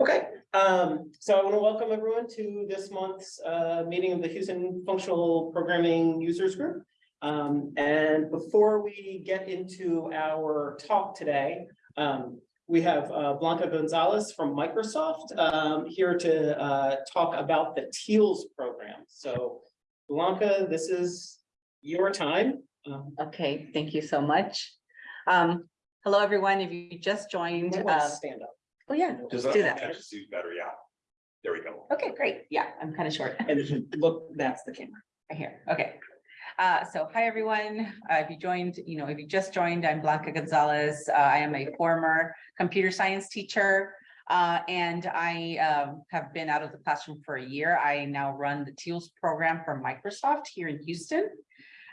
Okay, um, so I want to welcome everyone to this month's uh meeting of the Houston Functional Programming Users Group. Um, and before we get into our talk today, um, we have uh, Blanca Gonzalez from Microsoft um, here to uh talk about the TEALS program. So Blanca, this is your time. Um, Okay, thank you so much. Um, hello, everyone. If you just joined, uh, Stand up. Oh yeah, Just do that. The suit better, yeah. There we go. Okay, great. Yeah, I'm kind of short And if you look, that's the camera. right here. Okay. Uh, so hi, everyone. Uh, if you joined, you know, if you just joined, I'm Blanca Gonzalez. Uh, I am a former computer science teacher. Uh, and I um, have been out of the classroom for a year. I now run the TEALS program for Microsoft here in Houston.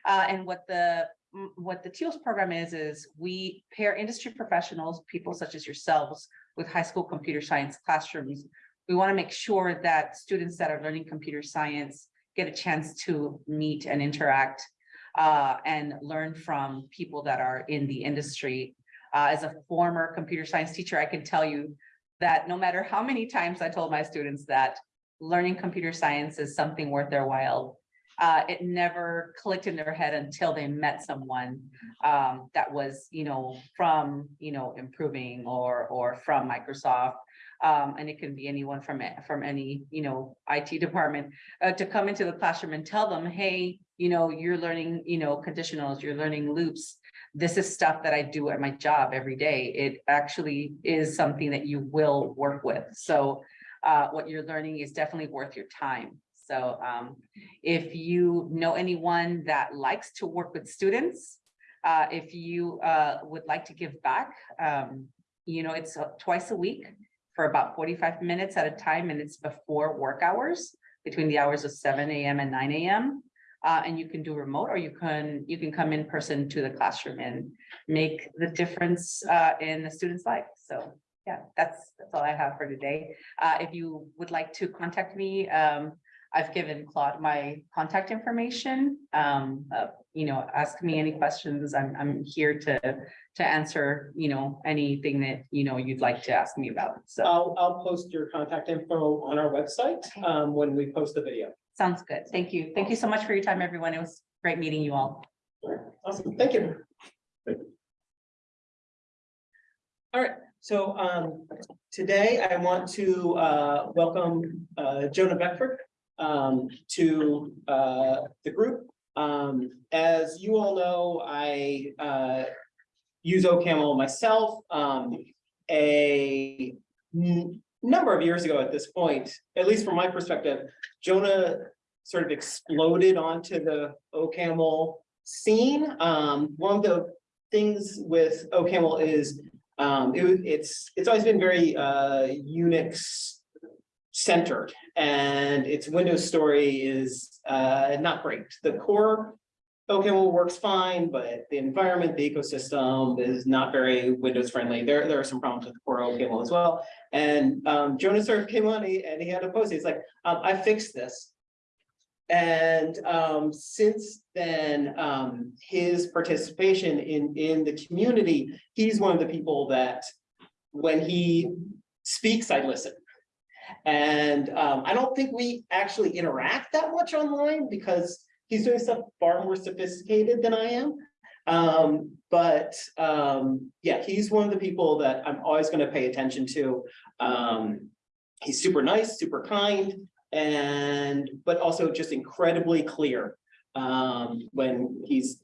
Uh, and what the mm, what the TEALS program is, is we pair industry professionals, people such as yourselves, with high school computer science classrooms. We want to make sure that students that are learning computer science get a chance to meet and interact uh, and learn from people that are in the industry. Uh, as a former computer science teacher, I can tell you that no matter how many times I told my students that learning computer science is something worth their while, uh, it never clicked in their head until they met someone um, that was, you know, from, you know, improving or, or from Microsoft. Um, and it can be anyone from, a- from any, you know, IT department, uh, to come into the classroom and tell them, hey, you know, you're learning, you know, conditionals, you're learning loops. This is stuff that I do at my job every day. It actually is something that you will work with. So uh, what you're learning is definitely worth your time. So um, if you know anyone that likes to work with students, uh, if you uh, would like to give back, um, you know, it's uh, twice a week for about 45 minutes at a time, and it's before work hours, between the hours of 7 a.m. and 9 a.m. Uh, and you can do remote, or you can you can come in person to the classroom and make the difference uh, in the student's life. So yeah, that's that's all I have for today. Uh, if you would like to contact me, um, I've given Claude my contact information. Um, uh, you know, ask me any questions. I'm, I'm here to, to answer, you know, anything that, you know, you'd like to ask me about. So I'll, I'll post your contact info on our website, Okay. um, when we post the video. sounds good. Thank you. Thank you so much for your time, everyone. It was great meeting you all. Awesome, thank you. All right, so, um, today I want to, uh, welcome, uh, Jonah Beckford, um, to, uh, the group. Um, as you all know, I, uh, use OCaml myself, um, a number of years ago at this point, at least from my perspective, Jonah sort of exploded onto the OCaml scene. Um, one of the things with OCaml is um, it, it's, it's always been very uh, Unix centered and its Windows story is uh, not great. The core OCaml works fine, but the environment, the ecosystem is not very Windows friendly. There, there are some problems with the core OCaml as well. And um, Jonas sort of came on and he had a post. He's like, um, I fixed this. And um, since then, um, his participation in, in the community, he's one of the people that when he speaks, I listen. And um, I don't think we actually interact that much online because he's doing stuff far more sophisticated than I am. Um, but um, yeah, he's one of the people that I'm always going to pay attention to. Um, he's super nice, super kind, and but also just incredibly clear um, when he's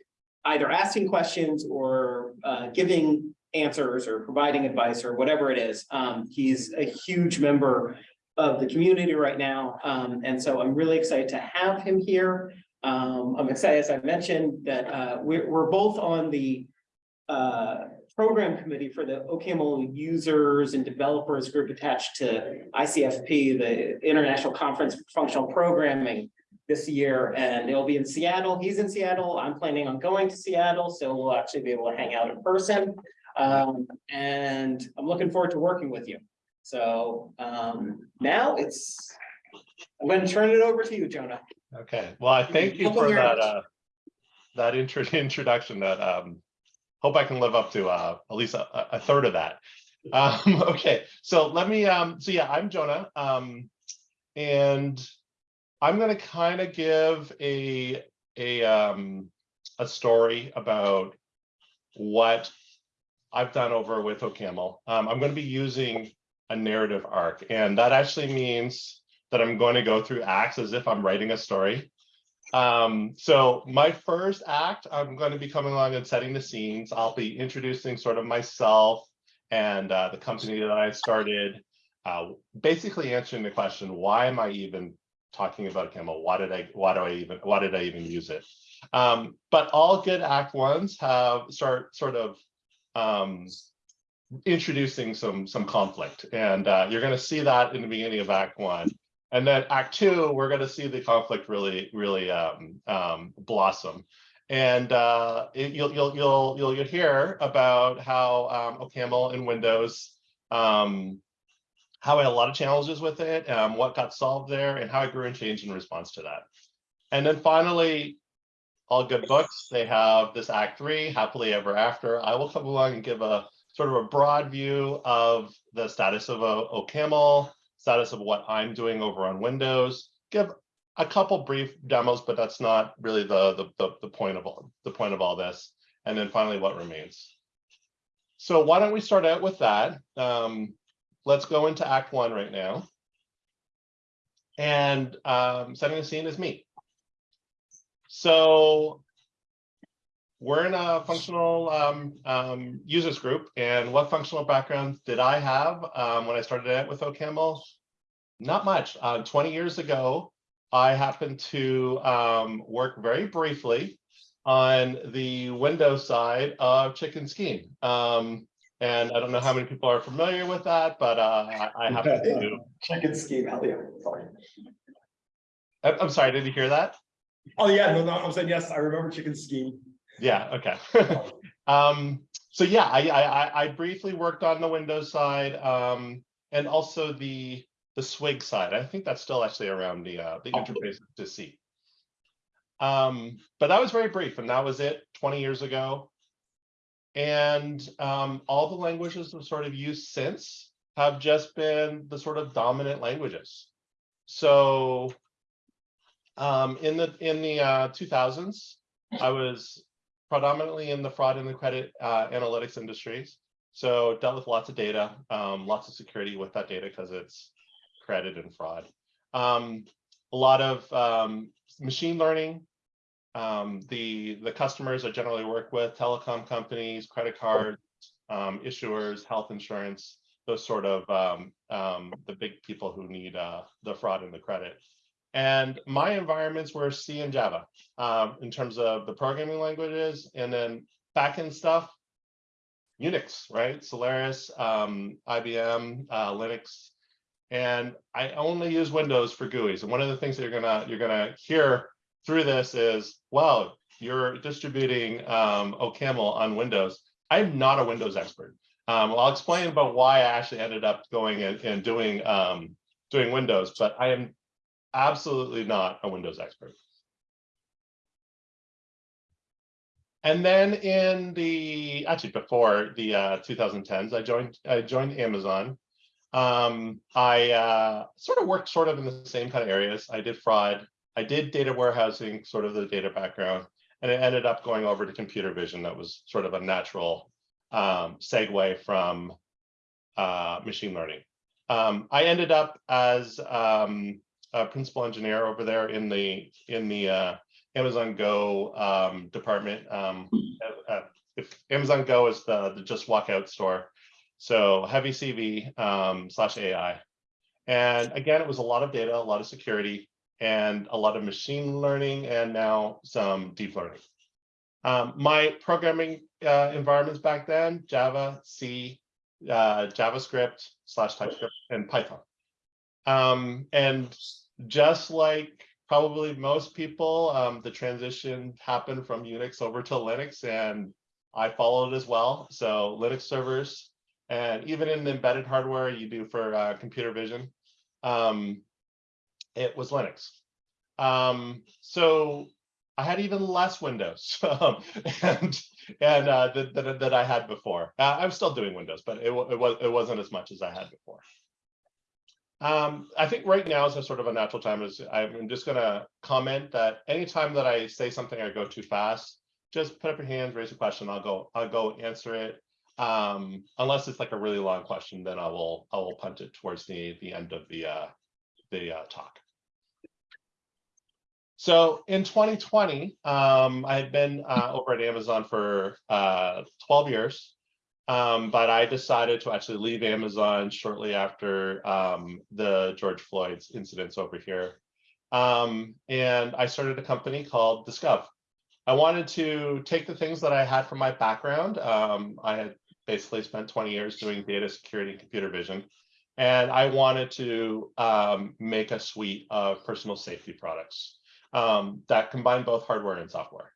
either asking questions or uh, giving answers or providing advice or whatever it is. Um, he's a huge member of the community right now, um, and so I'm really excited to have him here. Um, I'm excited, as I mentioned, that uh, we're, we're both on the uh, program committee for the OCaml users and developers group attached to ICFP, the International Conference for Functional Programming this year, and it'll be in Seattle. He's in Seattle. I'm planning on going to Seattle, so we'll actually be able to hang out in person. Um, and I'm looking forward to working with you. So um, now it's, I'm going to turn it over to you, Jonah. Okay, well, I thank you for that, uh, that intro, introduction that, um, hope I can live up to, uh, at least a, a third of that. Um, okay, so let me, um, so yeah, I'm Jonah, um, and I'm gonna kind of give a, a, um, a story about what I've done over with OCaml. Um, I'm gonna be using a narrative arc, and that actually means that I'm going to go through acts as if I'm writing a story. Um, so my first act, I'm going to be coming along and setting the scenes. I'll be introducing sort of myself and uh, the company that I started, uh, basically answering the question, why am I even talking about Camel? Why did I, why do I even, why did I even use it? Um, but all good act ones have start sort of um, introducing some some conflict, and uh, you're going to see that in the beginning of Act One. And then Act Two, we're going to see the conflict really, really um, um, blossom. And uh, it, you'll, you'll, you'll, you'll, you'll hear about how um, OCaml in Windows, um, how I had a lot of challenges with it, um, what got solved there, and how I grew and changed in response to that. And then finally, all good books, they have this Act Three, Happily Ever After. I will come along and give a sort of a broad view of the status of OCaml, status of what I'm doing over on Windows, give a couple brief demos, but that's not really the, the, the, the point of all, the point of all this. And then finally, what remains. So why don't we start out with that? Um, let's go into Act One right now. And um, setting the scene is me. So we're in a functional um, um, users group, and what functional background did I have um, when I started out with OCaml? Not much. Uh, 20 years ago, I happened to um, work very briefly on the Windows side of Chicken Scheme. Um, and I don't know how many people are familiar with that, but uh, I, happen to. Chicken scheme, hell yeah, sorry. I'm I'm sorry, did you hear that? Oh, yeah, no, no, I'm saying, yes, I remember chicken scheme. Yeah, okay. um, so yeah, I, I, I- I briefly worked on the Windows side, um, and also the, the Swig side. I think that's still actually around the, uh, the Oh. interface to C. Um, but that was very brief, and that was it, twenty years ago. And, um, all the languages I've sort of used since have just been the sort of dominant languages. So, um, in the, in the, uh, two thousands, I was predominantly in the fraud and the credit uh, analytics industries. So dealt with lots of data, um, lots of security with that data because it's credit and fraud. Um, a lot of um, machine learning. Um, the the customers I generally work with, telecom companies, credit cards, um, issuers, health insurance, those sort of um, the big people who need uh, the fraud and the credit. And my environments were C and Java um, in terms of the programming languages, and then backend stuff, Unix, right? Solaris, um, IBM, uh, Linux, and I only use Windows for GUIs. And one of the things that you're gonna you're gonna hear through this is, well, you're distributing um, OCaml on Windows. I'm not a Windows expert. Um, I'll explain about why I actually ended up going and, and doing um, doing Windows, but I am absolutely not a Windows expert. And then in the, actually before the uh, 2010s, I joined, I joined Amazon. Um, I uh, sort of worked sort of in the same kind of areas. I did fraud, I did data warehousing, sort of the data background, and it ended up going over to computer vision. That was sort of a natural um, segue from uh, machine learning. Um, I ended up as um, a principal engineer over there in the in the uh, Amazon Go um, department. Um, uh, uh, if Amazon Go is the, the just walk out store, so heavy CV um, slash AI. And again, it was a lot of data, a lot of security, and a lot of machine learning, and now some deep learning. Um, my programming uh, environments back then, Java, C, uh, JavaScript slash TypeScript, and Python. Um, and just like probably most people, um, the transition happened from Unix over to Linux, and I followed as well. So Linux servers, and even in embedded hardware you do for uh, computer vision, um, it was Linux. Um, so I had even less windows and and uh, that, that that I had before. Uh, I'm still doing Windows, but it it was it wasn't as much as I had before. Um, I think right now is a sort of a natural time is I'm just gonna comment that anytime that I say something I go too fast, just put up your hands, raise a question, I'll go, I'll go answer it. Um, unless it's like a really long question, then I will, I will punt it towards the, the end of the, uh, the, uh, talk. So in 2020, um, I had been, uh, over at Amazon for, uh, 12 years. Um, but I decided to actually leave Amazon shortly after, um, the George Floyd's incidents over here. Um, and I started a company called Diskuv. I wanted to take the things that I had from my background. Um, I had basically spent 20 years doing data security and computer vision. And I wanted to um, make a suite of personal safety products um, that combine both hardware and software.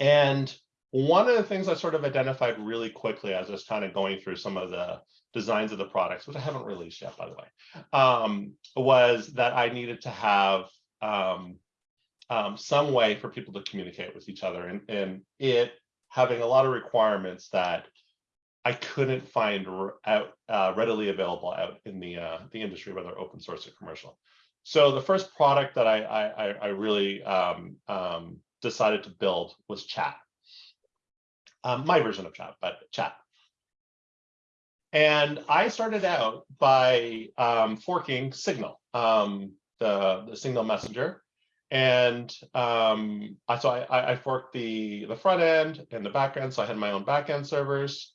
And one of the things I sort of identified really quickly as I was kind of going through some of the designs of the products, which I haven't released yet, by the way, um, was that I needed to have um, um, some way for people to communicate with each other and, and it having a lot of requirements that I couldn't find out uh, readily available out in the uh, the industry, whether open source or commercial. So the first product that I I, I- really um, um, decided to build was Chat. Um, my version of Chat, but Chat. And I started out by um, forking Signal, um, the the Signal messenger, and um, I so I, I forked the the front end and the back end, so I had my own back end servers,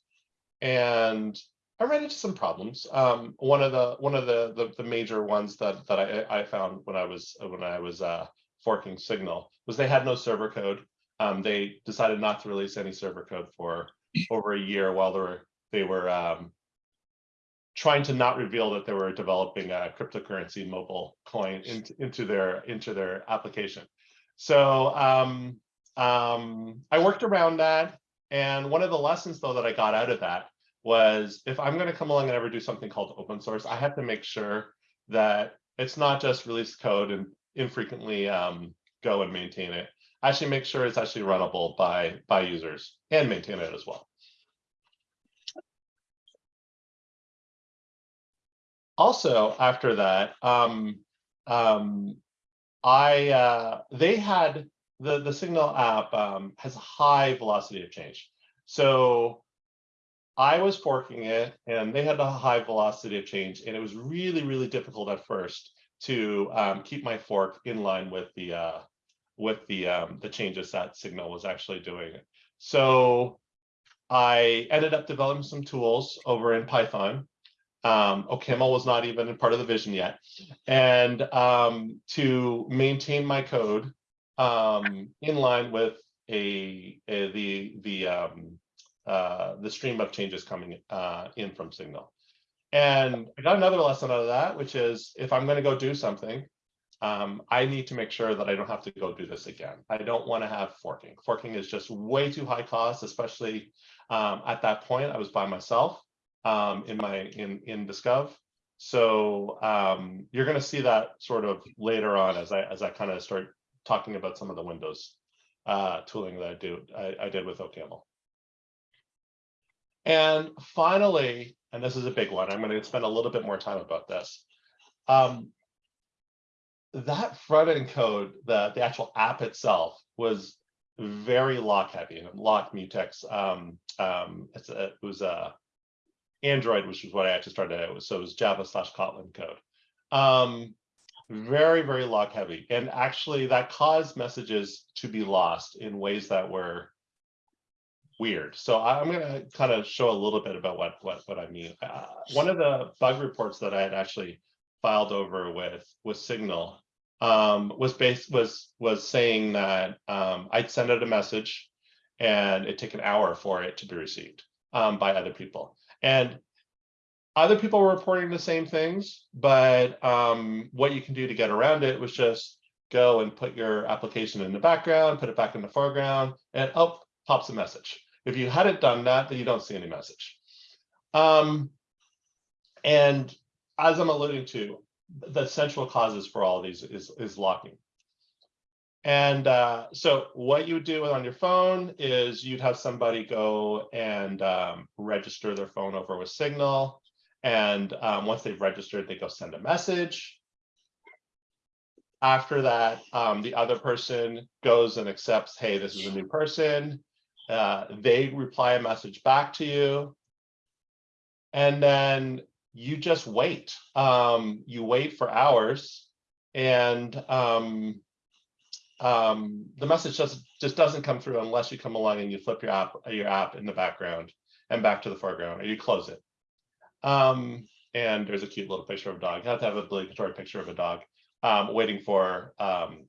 and I ran into some problems. Um, one of the one of the, the the major ones that that I I found when I was when I was uh, forking Signal was they had no server code. Um, they decided not to release any server code for over a year while they were they were um, trying to not reveal that they were developing a cryptocurrency mobile coin into, into their into their application. So um, um, I worked around that. And one of the lessons though that I got out of that was if I'm going to come along and ever do something called open source, I have to make sure that it's not just release code and infrequently um, go and maintain it. Actually make sure it's actually runnable by by users and maintain it as well. also after that um um i uh they had the the signal app um has a high velocity of change so i was forking it and they had a high velocity of change and it was really really difficult at first to um keep my fork in line with the uh with the um the changes that signal was actually doing so i ended up developing some tools over in python um, OCaml was not even a part of the vision yet. And um, to maintain my code um, in line with a, a- the the um, uh, the stream of changes coming uh, in from Signal. And I got another lesson out of that, which is if I'm going to go do something, um, I need to make sure that I don't have to go do this again. I don't want to have forking. Forking is just way too high cost, especially um, at that point. I was by myself um, in my in in Diskuv. So um, you're going to see that sort of later on as I as I kind of start talking about some of the Windows uh, tooling that I do I, I did with OCaml. And finally, and this is a big one, I'm going to spend a little bit more time about this. Um, that front end code, the the actual app itself was very lock heavy and lock mutex. Um, um, a, it was a Android, which is what I actually started out with. So it was Java slash Kotlin code. Um, very, very lock heavy. And actually that caused messages to be lost in ways that were weird. So I'm going to kind of show a little bit about what, what, what I mean. Uh, one of the bug reports that I had actually filed over with, with Signal um, was based, was, was saying that um, I'd send out a message and it took an hour for it to be received um, by other people. And other people were reporting the same things, but um, what you can do to get around it was just go and put your application in the background, put it back in the foreground, and up pops a message. If you hadn't done that, then you don't see any message. Um, and as I'm alluding to, the central causes for all these is, is locking. And uh, so what you would do on your phone is you'd have somebody go and um, register their phone over with Signal. And um, once they've registered, they go send a message. After that, um, the other person goes and accepts, hey, this is a new person. Uh, they reply a message back to you. And then you just wait. Um, you wait for hours and um, um, the message just just doesn't come through unless you come along and you flip your app your app in the background and back to the foreground or you close it. Um, and there's a cute little picture of a dog. You have to have a obligatory picture of a dog um, waiting for um,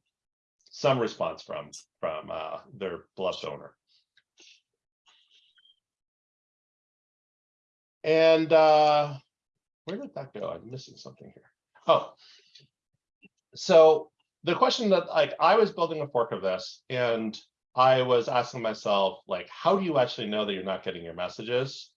some response from from uh, their beloved owner. And uh, where did that go? I'm missing something here. Oh, so the question that like I was building a fork of this and I was asking myself, like, how do you actually know that you're not getting your messages?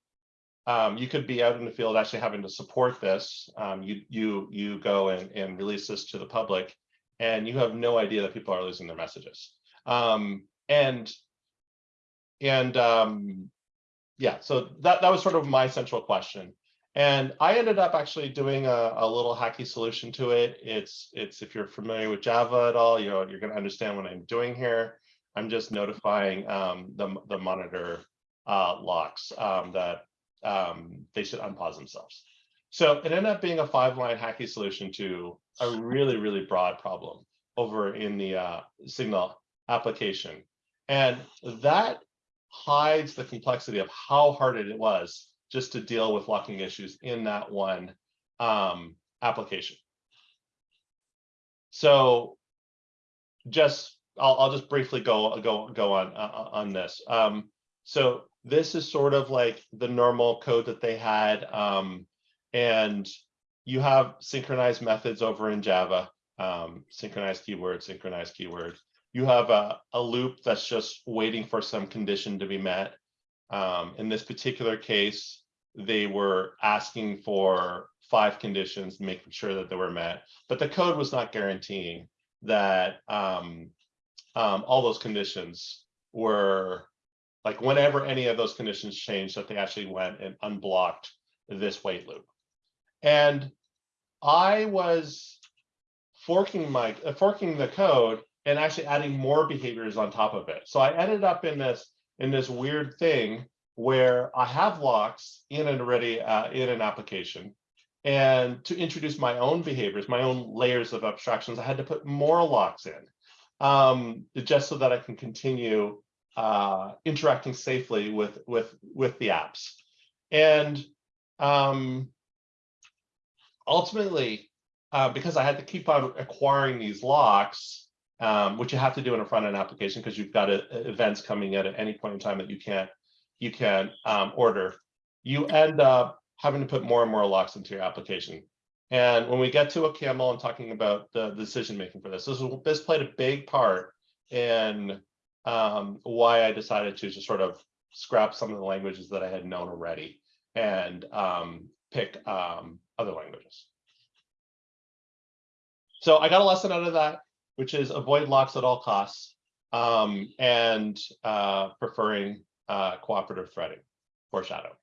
Um, you could be out in the field actually having to support this. Um, you you you go and, and release this to the public and you have no idea that people are losing their messages. Um, and and um, yeah, so that, that was sort of my central question. And I ended up actually doing a, a little hacky solution to it. It's, it's if you're familiar with Java at all, you know, you're going to understand what I'm doing here. I'm just notifying um, the, the monitor uh, locks um, that um, they should unpause themselves. So it ended up being a five line hacky solution to a really, really broad problem over in the uh, Signal application. And that hides the complexity of how hard it was just to deal with locking issues in that one um, application. So just I'll, I'll just briefly go go go on uh, on this. Um, so this is sort of like the normal code that they had, um, and you have synchronized methods over in Java, um, synchronized keyword, synchronized keyword. You have a, a loop that's just waiting for some condition to be met. Um, in this particular case, they were asking for five conditions, making sure that they were met, but the code was not guaranteeing that um, um, all those conditions were like whenever any of those conditions changed, that they actually went and unblocked this wait loop. And I was forking my uh, forking the code and actually adding more behaviors on top of it. So I ended up in this in this weird thing where I have locks in and already uh, in an application. And to introduce my own behaviors, my own layers of abstractions, I had to put more locks in um, just so that I can continue uh, interacting safely with, with, with the apps. And um, ultimately, uh, because I had to keep on acquiring these locks, um, which you have to do in a front end application because you've got a, events coming in at any point in time that you can't you can um, order, you end up having to put more and more locks into your application. And when we get to OCaml and talking about the decision making for this, this, was, this played a big part in um, why I decided to just sort of scrap some of the languages that I had known already and um, pick um, other languages. So I got a lesson out of that, which is avoid locks at all costs um, and uh, preferring uh, cooperative threading, foreshadow.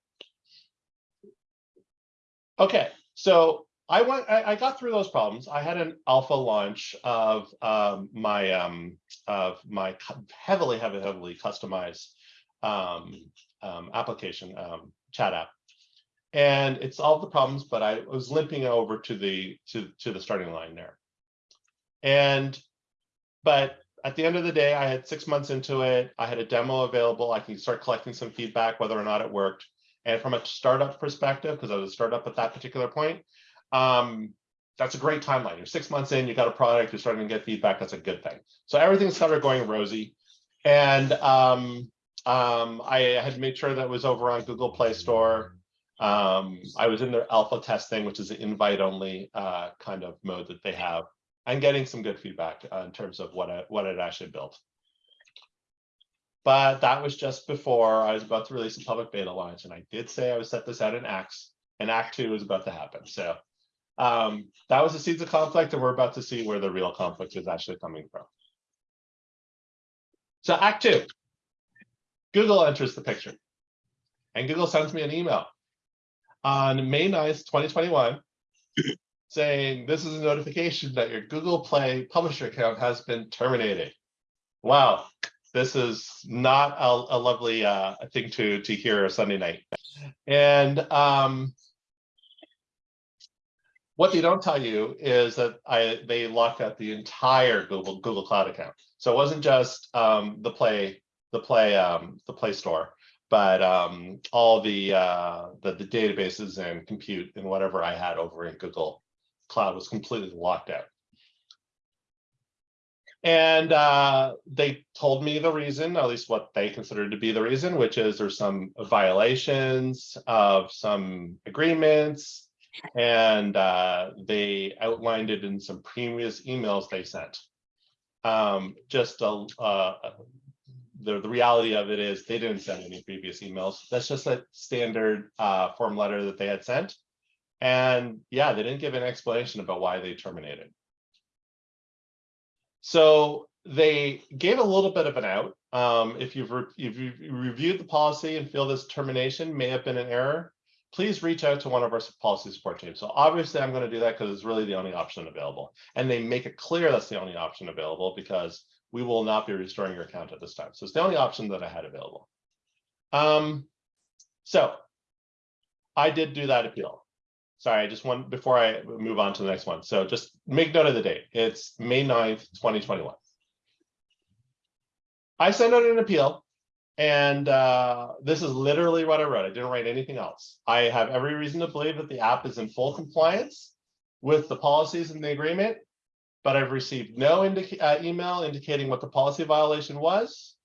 Okay, so I went, I, I, got through those problems. I had an alpha launch of um, my um, of my heavily, heavily, heavily customized um, um, application um, chat app, and it solved the problems. But I was limping over to the to to the starting line there, and but at the end of the day, I had six months into it. I had a demo available. I can start collecting some feedback, whether or not it worked. And from a startup perspective, because I was a startup at that particular point, um, that's a great timeline. You're six months in, you got a product, you're starting to get feedback. That's a good thing. So everything started going rosy. And um, um, I had made sure that was over on Google Play Store. Um, I was in their alpha testing, which is an invite only uh, kind of mode that they have and getting some good feedback uh, in terms of what I, what it actually built. But that was just before I was about to release a public beta launch, and I did say I would set this out in Acts, and Act Two was about to happen. So um, that was the seeds of conflict, and we're about to see where the real conflict is actually coming from. So Act Two. Google enters the picture. And Google sends me an email on May 9th, 2021, saying this is a notification that your Google Play publisher account has been terminated. Wow, this is not a, a lovely uh, thing to to hear a Sunday night. And um, what they don't tell you is that I they locked out the entire Google Google Cloud account. So it wasn't just um, the Play the Play um, the Play Store, but um, all the, uh, the the databases and compute and whatever I had over in Google Cloud was completely locked out. And uh, they told me the reason, at least what they considered to be the reason, which is there's some violations of some agreements. And uh, they outlined it in some previous emails they sent. Um, just a, uh, the, the reality of it is they didn't send any previous emails. That's just a standard uh, form letter that they had sent. And yeah, they didn't give an explanation about why they terminated. So they gave a little bit of an out. Um, if you've if you've reviewed the policy and feel this termination may have been an error, please reach out to one of our policy support teams. So obviously I'm going to do that because it's really the only option available. And they make it clear that's the only option available because we will not be restoring your account at this time. So it's the only option that I had available. Um, so I did do that appeal. Sorry, I just want, before I move on to the next one. So just make note of the date. It's May 9th, 2021. I sent out an appeal and uh, this is literally what I wrote. I didn't write anything else. I have every reason to believe that the app is in full compliance with the policies in the agreement, but I've received no indica uh, email indicating what the policy violation was.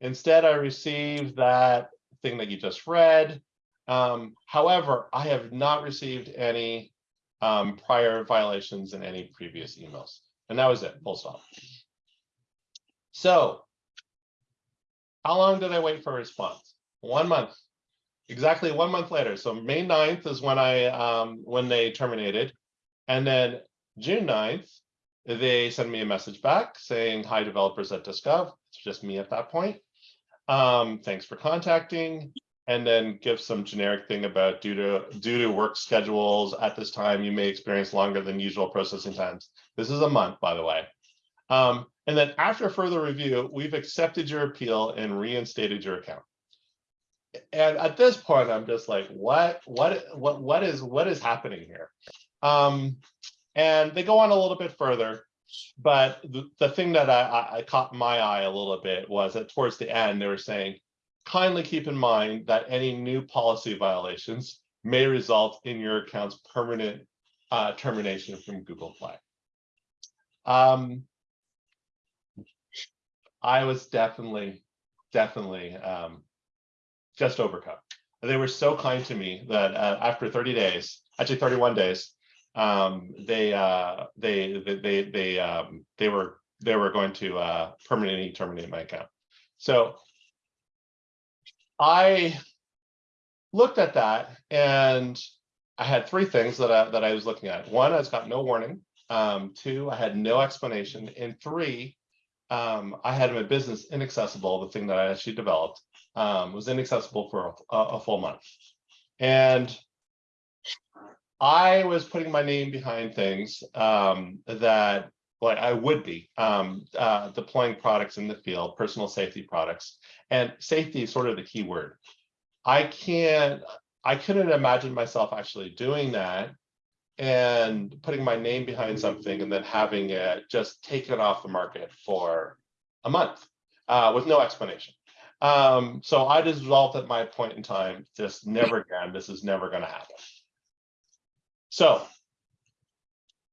Instead, I received that thing that you just read. Um, however, I have not received any um, prior violations in any previous emails. And that was it, full stop. So how long did I wait for a response? One month, exactly one month later. So May 9th is when I, um, when they terminated. And then June 9th, they send me a message back saying, hi, developers at Diskuv. It's just me at that point. Um, thanks for contacting. And then give some generic thing about due to due to work schedules at this time, you may experience longer than usual processing times. This is a month, by the way. Um, and then after further review, we've accepted your appeal and reinstated your account. And at this point, I'm just like, what, what, what, what is, what is happening here? Um, and they go on a little bit further, but the, the thing that I, I, I caught my eye a little bit was that towards the end, they were saying, kindly keep in mind that any new policy violations may result in your account's permanent uh, termination from Google Play. Um, I was definitely, definitely um, just overcome. They were so kind to me that uh, after 30 days, actually 31 days, um, they, uh, they, they, they, they, um, they were, they were going to uh, permanently terminate my account. So I looked at that and I had three things that I, that I was looking at. One, I got no warning. Um, two, I had no explanation. And three, um, I had my business inaccessible, the thing that I actually developed, um, was inaccessible for a, a, full month. And I was putting my name behind things um, that like I would be um, uh, deploying products in the field, personal safety products, and safety is sort of the key word. I can't, I couldn't imagine myself actually doing that and putting my name behind something and then having it just taken off the market for a month uh, with no explanation. Um, so I just resolved at my point in time, just never again, this is never going to happen. So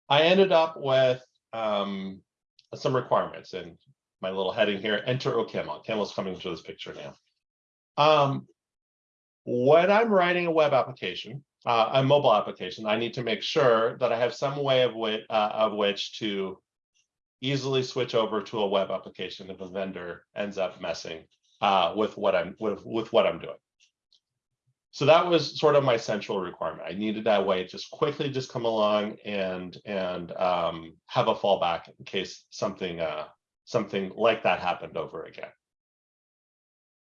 I ended up with um, some requirements and my little heading here, enter OCaml. Camel's coming to this picture now. Um, when I'm writing a web application, uh, a mobile application, I need to make sure that I have some way of, which, uh, of which to easily switch over to a web application if a vendor ends up messing uh, with what I'm with, with what I'm doing. So that was sort of my central requirement. I needed that way just quickly just come along and and um, have a fallback in case something uh, something like that happened over again.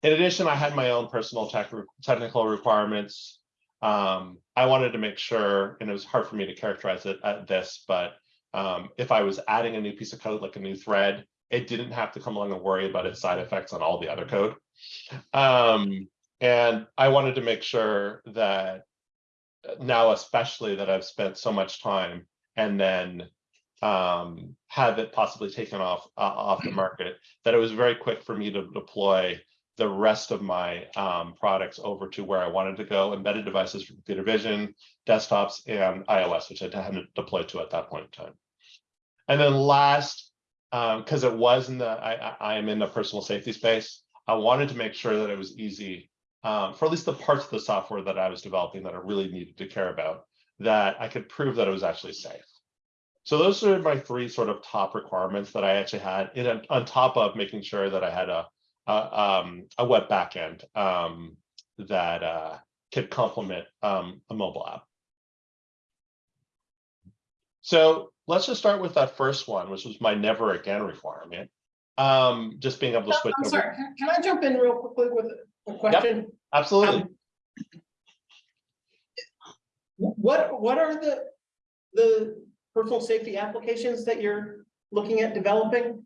in addition, I had my own personal tech, technical requirements. Um, I wanted to make sure, and it was hard for me to characterize it at this, but um, if I was adding a new piece of code, like a new thread, it didn't have to come along and worry about its side effects on all the other code. Um, and I wanted to make sure that uh, now, especially that I've spent so much time and then um, have it possibly taken off uh, off the market, that it was very quick for me to deploy the rest of my um, products over to where I wanted to go, embedded devices for computer vision, desktops, and iOS, which I hadn't deployed to at that point in time. And then last, because it was in the, I, I am in the personal safety space, I wanted to make sure that it was easy um, for at least the parts of the software that I was developing that I really needed to care about, that I could prove that it was actually safe. So those are my three sort of top requirements that I actually had in on top of making sure that I had a a, um, a web backend um, that uh, could complement um, a mobile app. So let's just start with that first one, which was my never again requirement. Um, just being able to switch. I'm over- sorry, can I jump in real quickly with a question? Absolutely. Um, What, what are the, the personal safety applications that you're looking at developing?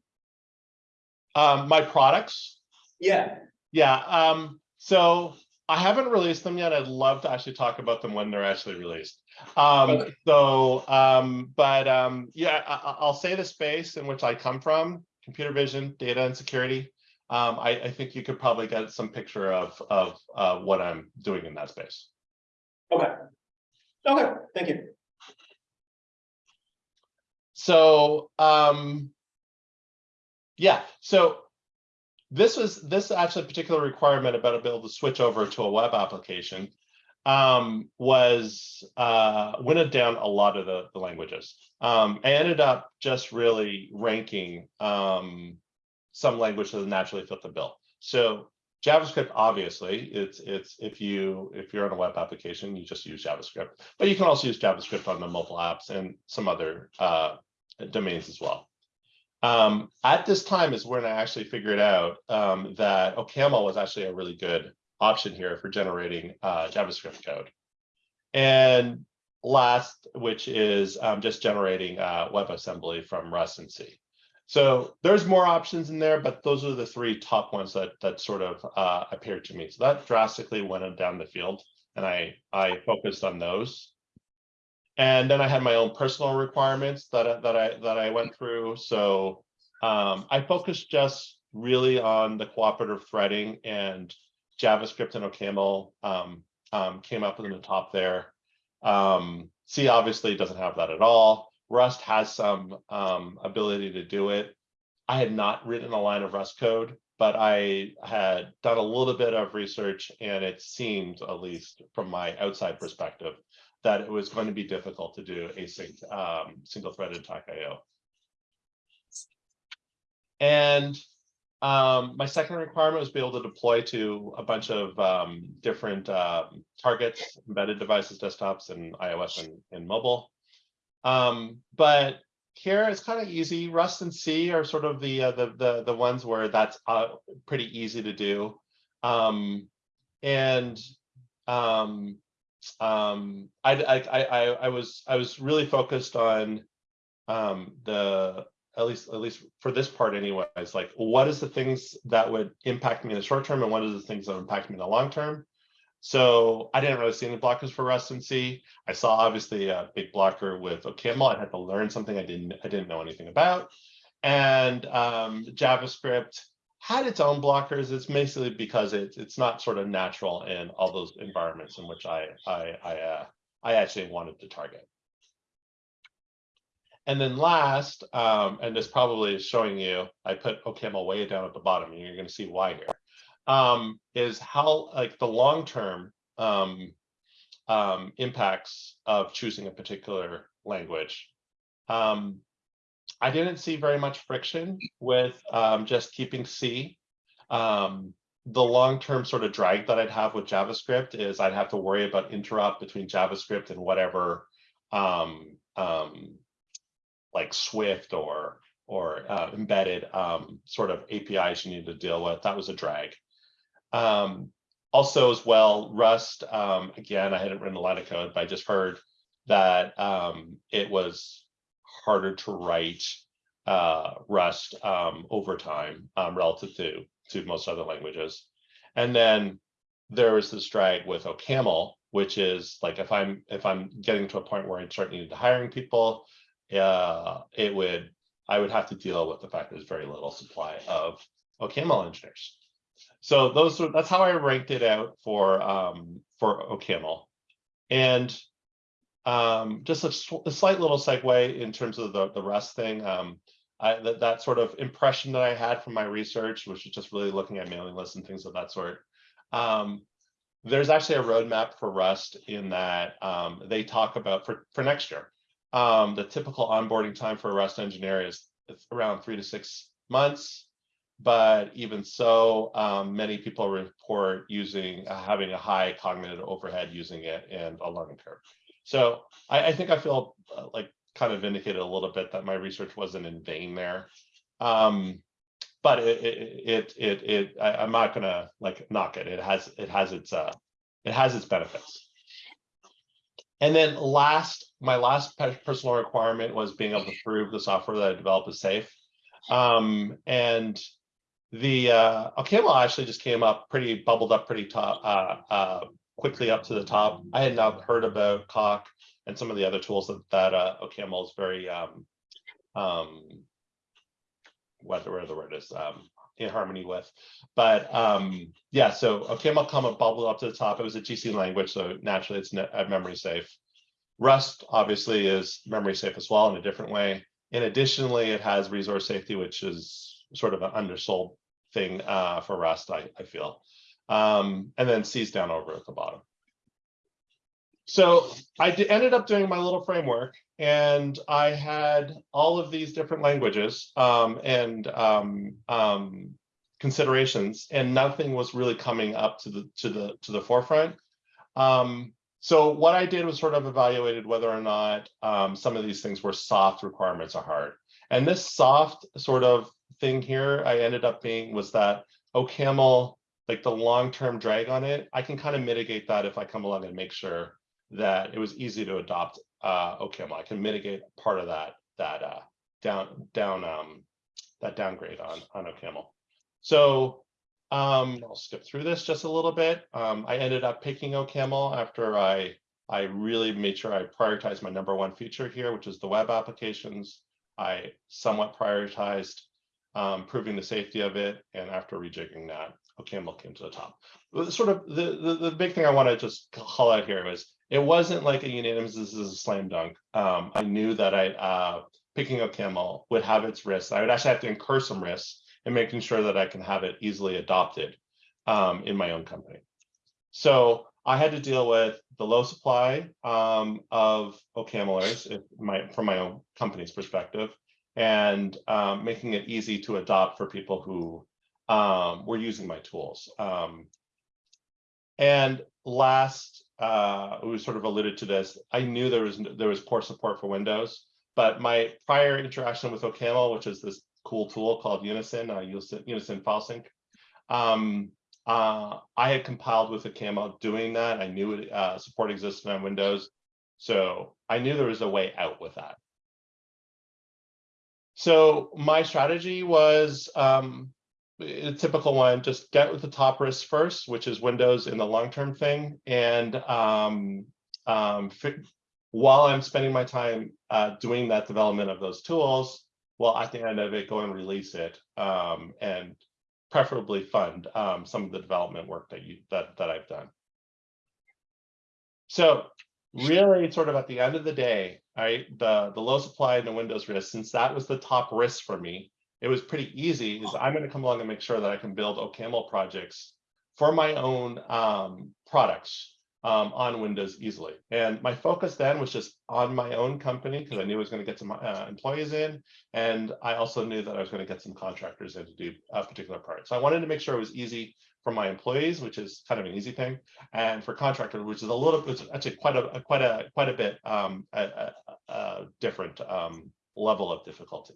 Um, my products. Yeah, Yeah, um, so I haven't released them yet. I'd love to actually talk about them when they're actually released. Um, Okay. so, um, but, um, yeah, I, I- I'll say the space in which I come from, computer vision, data and security. Um, I, I think you could probably get some picture of, of, uh, what I'm doing in that space. okay. Okay, thank you. So, um, yeah, so this was, this actually particular requirement about being able to switch over to a web application um, was, uh, winnowed down a lot of the, the languages. Um, I ended up just really ranking, um, some language that naturally fit the bill. So JavaScript, obviously, it's, it's, if you, if you're on a web application, you just use JavaScript, but you can also use JavaScript on the mobile apps and some other, uh, domains as well. Um, at this time is when I actually figured out um, that OCaml was actually a really good option here for generating uh, JavaScript code. And last, which is um, just generating uh, WebAssembly from Rust and C. So there's more options in there, but those are the three top ones that that sort of uh, appeared to me. So that drastically went down the field, and I I focused on those. And then I had my own personal requirements that, I- that I, that I went through. So um, I focused just really on the cooperative threading and JavaScript and OCaml um, um, came up in the top there. Um, C obviously doesn't have that at all. Rust has some um, ability to do it. I had not written a line of Rust code, but I had done a little bit of research and it seemed, at least from my outside perspective, that it was going to be difficult to do async um, single threaded attack IO. And um, my second requirement was be able to deploy to a bunch of um, different um, targets, embedded devices, desktops, and iOS and, and mobile. Um, but here it's kind of easy. Rust and C are sort of the uh, the, the the ones where that's uh, pretty easy to do. Um, and um, um, I, I, I, I- was, I was really focused on um, the, at least, at least for this part anyways, like what is the things that would impact me in the short term and what are the things that impact me in the long term? So I didn't really see any blockers for Rust and C. I saw obviously a big blocker with OCaml. I had to learn something I didn't, I didn't know anything about. And um, JavaScript had its own blockers. It's basically because it's it's not sort of natural in all those environments in which I I I, uh, I actually wanted to target. And then last, um, and this probably is showing you, I put OCaml way down at the bottom, and you're going to see why here. Um, is how like the long term um, um, impacts of choosing a particular language. Um, I didn't see very much friction with um, just keeping C. Um, the long-term sort of drag that I'd have with JavaScript is I'd have to worry about interop between JavaScript and whatever like Swift or or uh, embedded um, sort of APIs you need to deal with. That was a drag. Um, also as well, Rust, um, again, I hadn't written a lot of code, but I just heard that, um, it was harder to write, uh, Rust, um, over time, um, relative to, to most other languages. And then there was this drag with OCaml, which is like, if I'm, if I'm getting to a point where I start needing to hiring people, uh, it would, I would have to deal with the fact there's very little supply of OCaml engineers. So those were, that's how I ranked it out for, um, for OCaml. And um, just a, a slight little segue in terms of the, the Rust thing. Um, I, that, that sort of impression that I had from my research, which was just really looking at mailing lists and things of that sort. Um, there's actually a roadmap for Rust in that, um, they talk about for, for next year. Um, the typical onboarding time for a Rust engineer is around three to six months. But even so, um, many people report using, uh, having a high cognitive overhead using it and a learning curve. So I, I think I feel uh, like kind of vindicated a little bit that my research wasn't in vain there. Um, but it, it, it, it, it, I, I'm not gonna like knock it. It has, it has its, uh, it has its benefits. And then last, my last personal requirement was being able to prove the software that I develop is safe. Um, and the, uh, OCaml actually just came up pretty, bubbled up pretty top, uh, uh, quickly up to the top. I had not heard about Coq and some of the other tools that, that, uh, OCaml is very, um, um, what the word is, um, in harmony with. But, um, yeah, so OCaml come up, bubbled up to the top. It was a GC language, so naturally it's memory safe. Rust obviously is memory safe as well in a different way. And additionally, it has resource safety, which is sort of an undersold thing uh, for Rust, I, I feel. Um, and then C's down over at the bottom. So I ended up doing my little framework and I had all of these different languages um, and um, um, considerations and nothing was really coming up to the to the to the forefront. Um, so what I did was sort of evaluated whether or not um, some of these things were soft requirements or hard. And this soft sort of thing here, I ended up being was that OCaml, like the long-term drag on it, I can kind of mitigate that if I come along and make sure that it was easy to adopt uh, OCaml. I can mitigate part of that that uh, down down um, that downgrade on on OCaml. So um, I'll skip through this just a little bit. Um, I ended up picking OCaml after I I really made sure I prioritized my number one feature here, which is the web applications. I somewhat prioritized um, proving the safety of it, and after rejigging that, OCaml came to the top. Sort of the, the the big thing I want to just call out here was it wasn't like a unanimous. This is a slam dunk. Um, I knew that I uh, picking OCaml would have its risks. I would actually have to incur some risks and making sure that I can have it easily adopted um, in my own company. So I had to deal with the low supply um, of OCamlers my, from my own company's perspective, and um, making it easy to adopt for people who um, were using my tools. Um, and last, uh, we sort of alluded to this. I knew there was there was poor support for Windows, but my prior interaction with OCaml, which is this cool tool called Unison, uh, Unison, Unison file sync. Um, uh, I had compiled with OCaml doing that. I knew it, uh, support existed on Windows. So I knew there was a way out with that. So my strategy was um, a typical one, just get with the top risk first, which is Windows in the long-term thing. And um, um, while I'm spending my time uh, doing that development of those tools, well, at the end of it, go and release it um, and preferably fund um, some of the development work that you that that I've done. So really, sort of at the end of the day, right, the the low supply and the Windows risk, since that was the top risk for me, it was pretty easy. Is I'm going to come along and make sure that I can build OCaml projects for my own um, products um, on Windows easily. And my focus then was just on my own company because I knew I was going to get some uh, employees in. And I also knew that I was going to get some contractors in to do a particular part. So I wanted to make sure it was easy for my employees, which is kind of an easy thing, and for contractors, which is a little bit, actually quite a, a- quite a, quite a bit um, a, a, a different um, level of difficulty.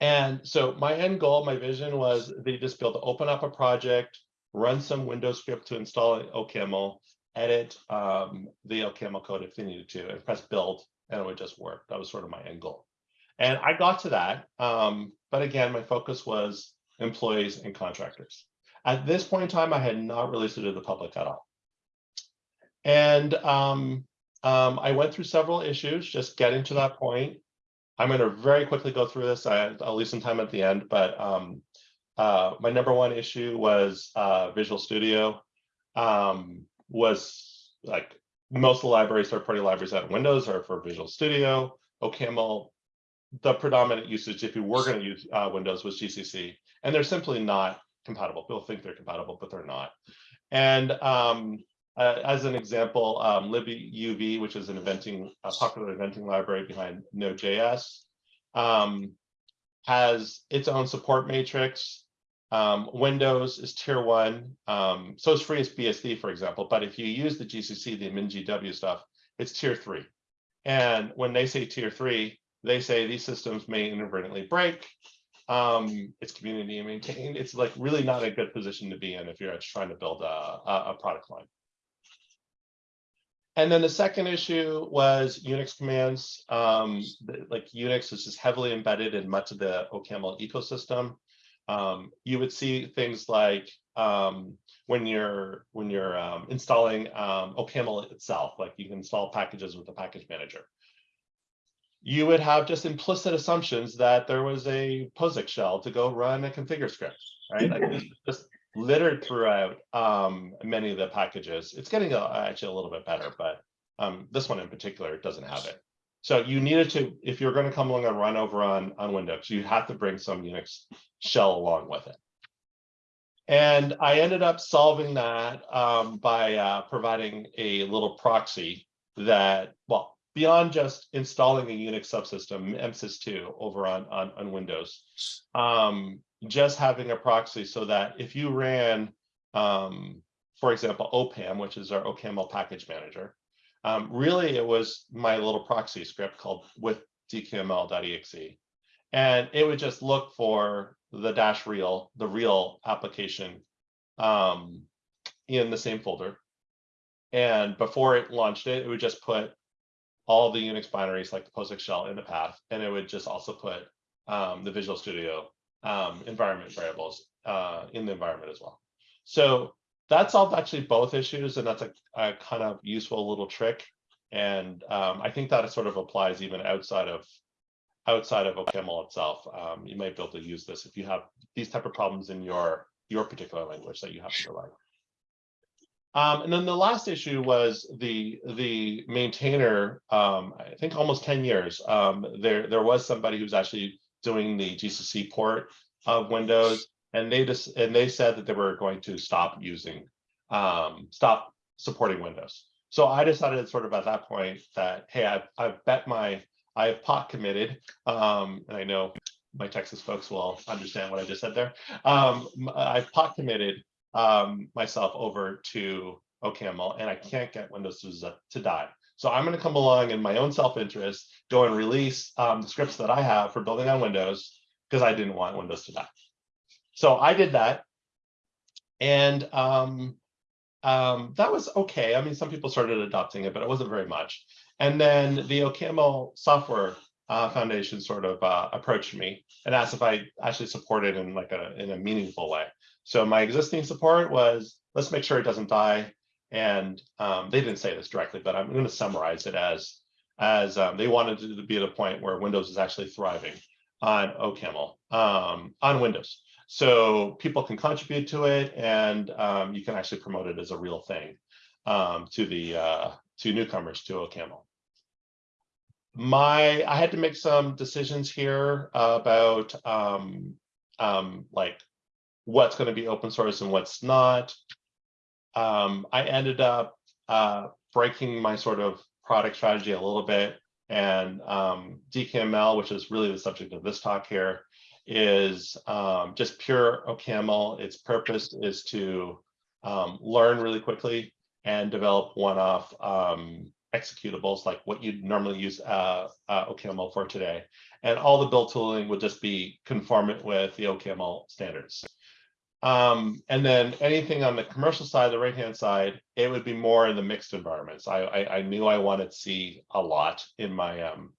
And so my end goal, my vision was they just be able to open up a project, run some Windows script to install OCaml, edit um, the OCaml code if they needed to, and press build, and it would just work. That was sort of my end goal. And I got to that. Um, but again, my focus was employees and contractors. At this point in time, I had not released it to the public at all. And um, um, I went through several issues just getting to that point. I'm going to very quickly go through this. I, I'll leave some time at the end, but um, uh, my number one issue was uh, Visual Studio um, was like most of the libraries, third-party libraries of Windows are for Visual Studio. OCaml, the predominant usage, if you were going to use uh, Windows, was GCC, and they're simply not compatible. People think they're compatible, but they're not. And um, uh, as an example, um, libuv, which is an eventing, a popular eventing library behind Node.js, um, has its own support matrix. Um, Windows is tier one, um, so it's free as BSD, for example. But if you use the GCC, the MinGW stuff, it's tier three. And when they say tier three, they say these systems may inadvertently break. Um, it's community maintained. It's like really not a good position to be in if you're trying to build a, a, product line. And then the second issue was Unix commands. Um, like Unix is just heavily embedded in much of the OCaml ecosystem. Um, you would see things like um, when you're when you're um, installing um, OCaml itself, like you can install packages with the package manager. You would have just implicit assumptions that there was a POSIX shell to go run a configure script, right? Like this is just littered throughout um, many of the packages. It's getting a, actually a little bit better, but um, this one in particular doesn't have it. So you needed to, if you're going to come along and run over on, on Windows, you have to bring some Unix shell along with it. And I ended up solving that um, by uh, providing a little proxy that, well, beyond just installing a Unix subsystem, MSys2 over on, on, on Windows, um, just having a proxy so that if you ran, um, for example, OPAM, which is our OCaml package manager, um, really it was my little proxy script called with dkml.exe. And it would just look for the dash real, the real application um, in the same folder. And before it launched it, it would just put all the Unix binaries like the POSIX shell in the path, and it would just also put um, the Visual Studio um, environment variables uh, in the environment as well. So that solved actually both issues, and that's a, a kind of useful little trick. And um, I think that sort of applies even outside of outside of OCaml itself. Um, you might be able to use this if you have these type of problems in your your particular language that you have to rely. Um, and then the last issue was the the maintainer. Um, I think almost ten years. Um, there there was somebody who's actually doing the GCC port of Windows, and they just and they said that they were going to stop using, um, stop supporting Windows. So I decided sort of at that point that hey, I've I've bet my I've pot committed, um, and I know my Texas folks will understand what I just said there. Um, I've pot committed um, myself over to OCaml, and I can't get Windows to, to die. So I'm going to come along in my own self-interest, go and release um, the scripts that I have for building on Windows because I didn't want Windows to die. So I did that, and um, um, that was okay. I mean, some people started adopting it, but it wasn't very much. And then the OCaml software uh, foundation sort of uh, approached me and asked if I actually supported in like a in a meaningful way. So my existing support was let's make sure it doesn't die. And um, they didn't say this directly, but I'm going to summarize it as as um, they wanted to be at a point where Windows is actually thriving on OCaml um, on Windows. So people can contribute to it, and um, you can actually promote it as a real thing um, to the uh, to newcomers to OCaml. My I had to make some decisions here about um, um, like what's going to be open source and what's not. Um, I ended up uh, breaking my sort of product strategy a little bit and um, DKML, which is really the subject of this talk here, is um, just pure OCaml. Its purpose is to um, learn really quickly and develop one-off um, executables like what you'd normally use uh, uh, OCaml for today. And all the build tooling would just be conformant with the OCaml standards. Um, and then anything on the commercial side, the right-hand side, it would be more in the mixed environments. I, I, I knew I wanted to see a lot in my, um,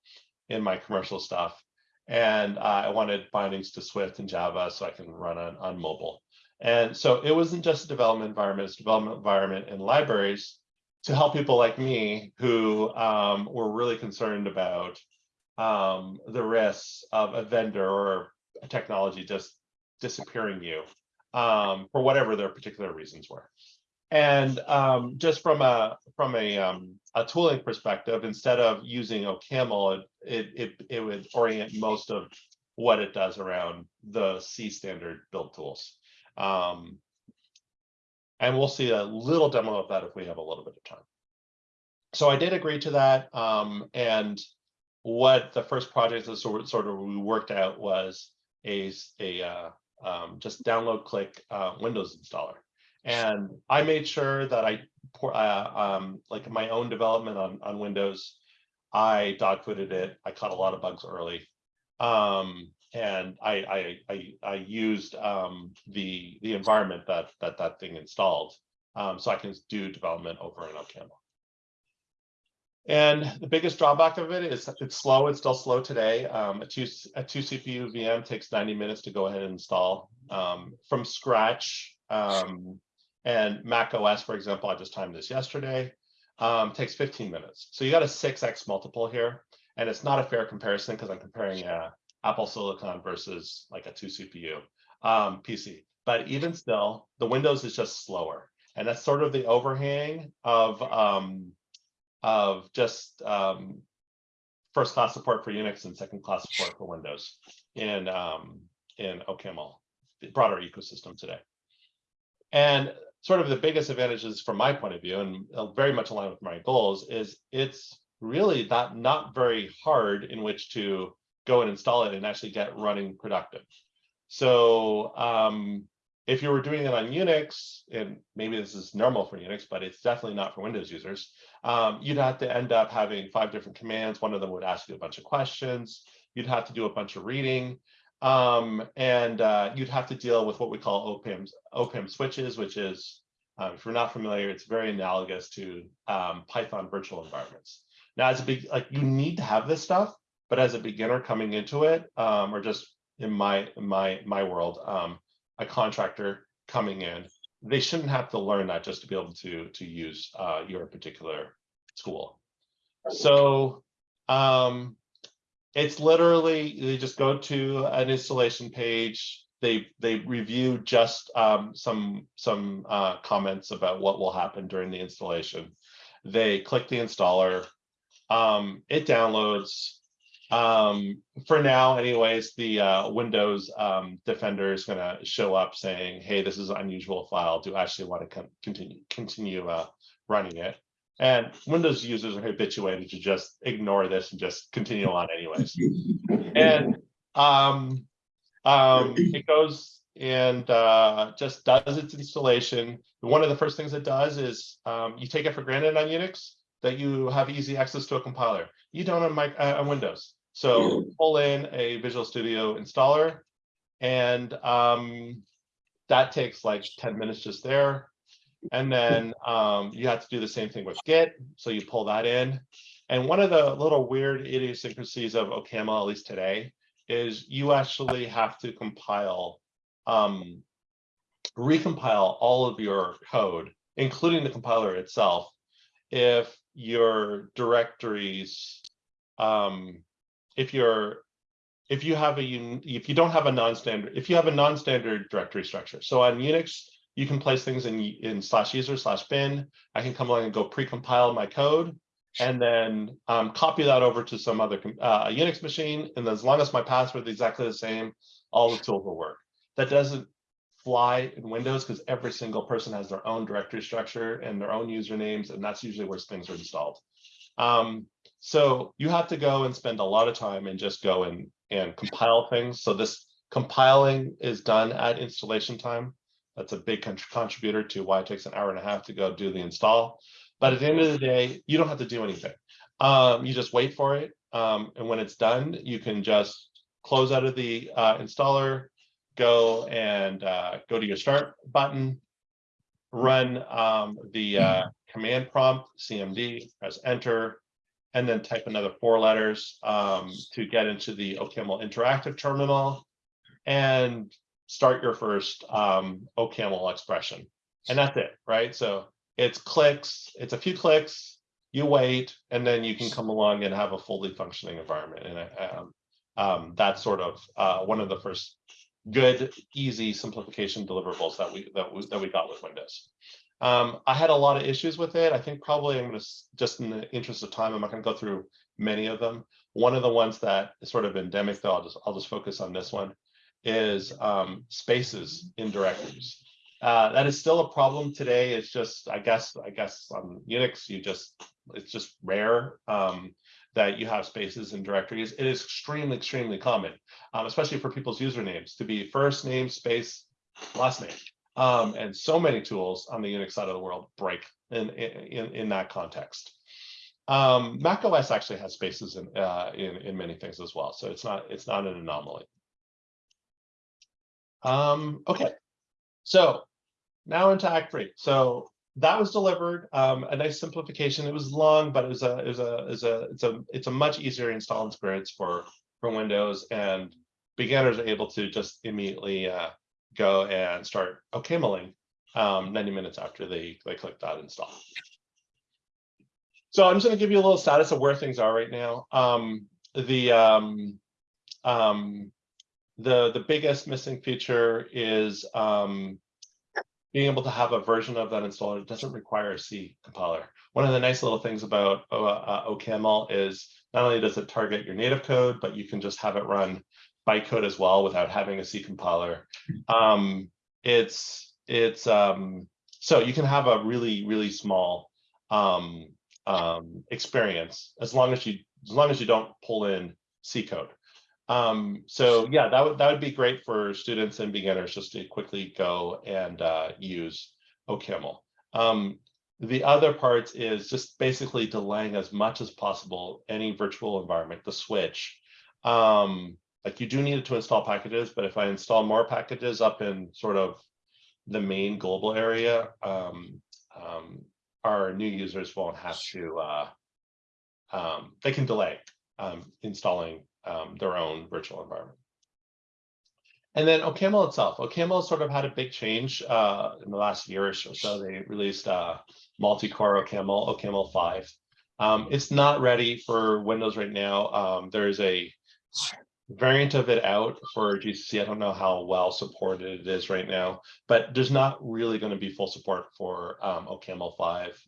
in my commercial stuff. And uh, I wanted bindings to Swift and Java so I can run on, on mobile. And so it wasn't just a development environment, it's development environment in libraries to help people like me who um, were really concerned about um, the risks of a vendor or a technology just disappearing you um, for whatever their particular reasons were. And um, just from a from a um, a tooling perspective, instead of using OCaml, it, it it would orient most of what it does around the C standard build tools. Um, and we'll see a little demo of that if we have a little bit of time. So I did agree to that. Um, and what the first project that sort of, sort of we worked out was a, a uh, um, just download click uh, Windows installer. And I made sure that I pour uh, um, like my own development on, on Windows. I dog fooded it. I caught a lot of bugs early. Um, and I, I, I, I used um, the, the environment that, that that thing installed. Um, so I can do development over in OCaml. And the biggest drawback of it is it's slow. It's still slow today. Um, a two a two CPU VM takes 90 minutes to go ahead and install um, from scratch. Um, and Mac OS, for example, I just timed this yesterday, um, takes 15 minutes. So you got a 6x multiple here. And it's not a fair comparison because I'm comparing a Apple Silicon versus like a two CPU um, PC. But even still, the Windows is just slower. And that's sort of the overhang of um, of just um, first class support for Unix and second class support for Windows in um, in OCaml, the broader ecosystem today. And sort of the biggest advantages from my point of view, and uh, very much aligned with my goals, is it's really that not very hard in which to go and install it and actually get running productive. So um, if you were doing it on Unix, and maybe this is normal for Unix, but it's definitely not for Windows users, um, you'd have to end up having five different commands. One of them would ask you a bunch of questions. You'd have to do a bunch of reading. Um, and uh, you'd have to deal with what we call OPAM, OPAM switches, which is, um, if you're not familiar, it's very analogous to um, Python virtual environments. Now, as a big, like you need to have this stuff, but as a beginner coming into it, um, or just in my my my world, um, a contractor coming in, they shouldn't have to learn that just to be able to to use uh, your particular school. So um, it's literally they just go to an installation page. They they review just um, some some uh, comments about what will happen during the installation. They click the installer. Um, it downloads. Um, for now, anyways, the uh, Windows um, Defender is going to show up saying, "Hey, this is an unusual file. Do you actually want to con continue continue uh, running it?" And Windows users are habituated to just ignore this and just continue on anyways. And um, um, it goes and uh, just does its installation. One of the first things it does is um, you take it for granted on Unix that you have easy access to a compiler. You don't on, my, uh, on Windows. So pull in a Visual Studio installer and um, that takes like 10 minutes just there. And then um, you have to do the same thing with Git. So you pull that in. And one of the little weird idiosyncrasies of OCaml, at least today, is you actually have to compile, um, recompile all of your code, including the compiler itself, if your directories, um, if you're if you have a if you don't have a non-standard if you have a non-standard directory structure. So on unix you can place things in in slash user slash bin. I can come along and go pre-compile my code and then um, copy that over to some other uh, unix machine. And as long as my password is exactly the same all the tools will work. That doesn't fly in windows because every single person has their own directory structure and their own usernames and that's usually where things are installed. Um, so you have to go and spend a lot of time and just go and, and compile things. So this compiling is done at installation time. That's a big contributor to why it takes an hour and a half to go do the install. But at the end of the day, you don't have to do anything. Um, you just wait for it. Um, and when it's done, you can just close out of the uh, installer, go and uh, go to your start button, run um, the uh, command prompt, CMD, press enter, and then type another four letters um, to get into the OCaml interactive terminal and start your first um, OCaml expression. And that's it, right? So it's clicks, it's a few clicks, you wait, and then you can come along and have a fully functioning environment. And um, um, that's sort of uh, one of the first good, easy simplification deliverables that we that we that we got with Windows. Um, I had a lot of issues with it. I think probably I'm going to just in the interest of time, I'm not going to go through many of them. One of the ones that is sort of endemic, though, I'll just I'll just focus on this one, is um, spaces in directories. Uh, that is still a problem today. It's just, I guess, I guess on Unix, you just, it's just rare um, that you have spaces in directories. It is extremely, extremely common, um, especially for people's usernames to be first name, space, last name. Um, and so many tools on the Unix side of the world break in, in, in that context. Um, Mac OS actually has spaces in, uh, in, in many things as well. So it's not, it's not an anomaly. Um, okay, so now into Act Three. So that was delivered, um, a nice simplification. It was long, but it was a, it was a, is a, it's a, it's a much easier install experience for, for Windows and beginners are able to just immediately uh, go and start OCamling um, 90 minutes after they, they click that install. So I'm just going to give you a little status of where things are right now. Um, the um, um, the the biggest missing feature is um, being able to have a version of that installer that doesn't require a C compiler. One of the nice little things about uh, uh, OCaml is not only does it target your native code, but you can just have it run bytecode as well without having a C compiler. Um, it's it's um, so you can have a really really small um, um, experience as long as you as long as you don't pull in C code. Um, so yeah, that would that would be great for students and beginners just to quickly go and uh, use OCaml. Um, the other part is just basically delaying as much as possible any virtual environment, the switch. Um, like you do need to install packages, but if I install more packages up in sort of the main global area, um, um, our new users won't have to, uh, um, they can delay um, installing um, their own virtual environment. And then OCaml itself, OCaml sort of had a big change uh, in the last year or so. They released uh, multi-core OCaml, OCaml 5. Um, it's not ready for Windows right now. There is a variant of it out for GCC. I don't know how well supported it is right now, but there's not really going to be full support for um, OCaml 5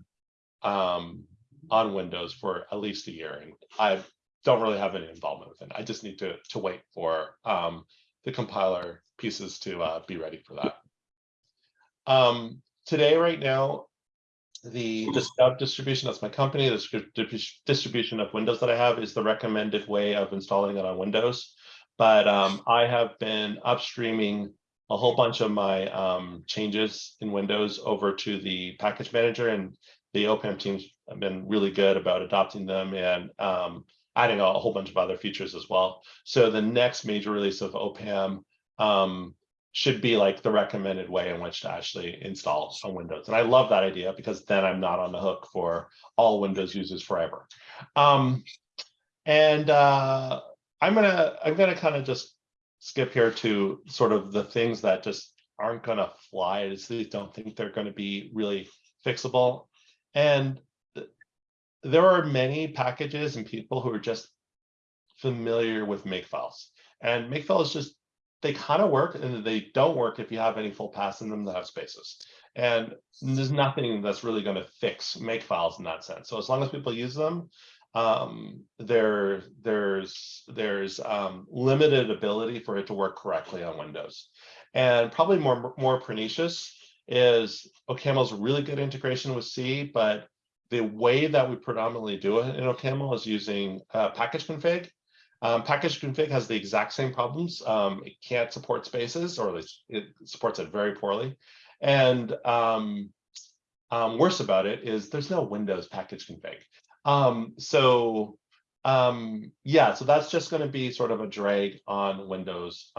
um, on Windows for at least a year. And I don't really have any involvement with it. I just need to, to wait for um, the compiler pieces to uh, be ready for that. Um, today, right now, the, the distribution, that's my company, the distribution of Windows that I have is the recommended way of installing it on Windows. But um, I have been upstreaming a whole bunch of my um, changes in Windows over to the package manager and the OPAM teams have been really good about adopting them and um, adding a, a, whole bunch of other features as well. So the next major release of OPAM um, should be like the recommended way in which to actually install on Windows. And I love that idea because then I'm not on the hook for all Windows users forever. Um, and uh, I'm gonna I'm gonna kind of just skip here to sort of the things that just aren't gonna fly. I just don't think they're to be really fixable. And there are many packages and people who are just familiar with makefiles. And makefiles just, they kind of work and they don't work if you have any full paths in them that have spaces. And there's nothing that's really going to fix make files in that sense. So as long as people use them, um, there, there's there's um, limited ability for it to work correctly on Windows. And probably more, more pernicious is OCaml's really good integration with C, but the way that we predominantly do it in OCaml is using uh, package config. Um, package config has the exact same problems. Um, it can't support spaces, or at least it supports it very poorly. And um, um, worse about it is there's no Windows package config. Um, so um, yeah, so that's just going to be sort of a drag on Windows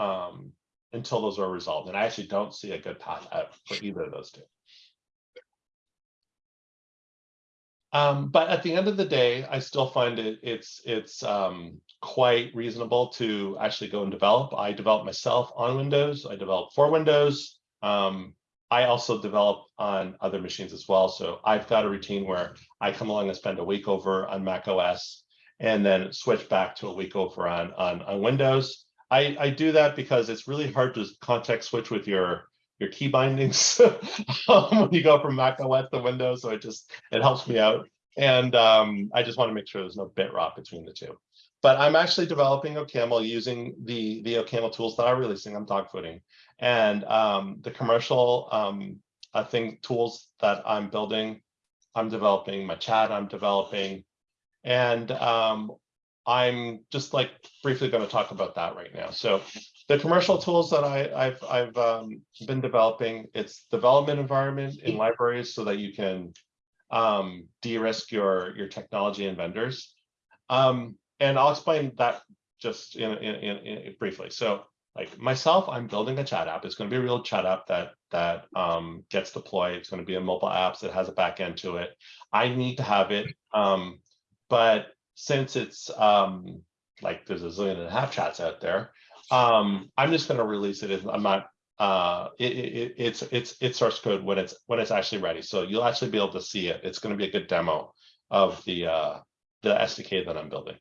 until those are resolved. And I actually don't see a good path out for either of those two. Um, but at the end of the day, I still find it it's it's um, quite reasonable to actually go and develop. I develop myself on Windows. I develop for Windows. Um, I also develop on other machines as well. So I've got a routine where I come along and spend a week over on Mac OS and then switch back to a week over on on, on Windows. I, I do that because it's really hard to context switch with your your key bindings um, when you go from Mac OS to Windows. So it just it helps me out. And um, I just want to make sure there's no bit rot between the two. But I'm actually developing OCaml using the the OCaml tools that I'm releasing. I'm dogfooding and um, the commercial um, I think tools that I'm building. I'm developing my chat. I'm developing, and um, I'm just like briefly going to talk about that right now. So the commercial tools that I, I've, I've um, been developing, it's development environment in libraries so that you can um, de-risk your, your technology and vendors. Um, and I'll explain that just in, in, in, briefly. So like myself, I'm building a chat app. It's going to be a real chat app that that um, gets deployed. It's going to be a mobile app that has a back end to it. I need to have it. Um, but since it's um, like there's a zillion and a half chats out there, um, I'm just going to release it. I'm not. Uh, it, it, it's it's it's source code when it's when it's actually ready. So you'll actually be able to see it. It's going to be a good demo of the uh, the SDK that I'm building.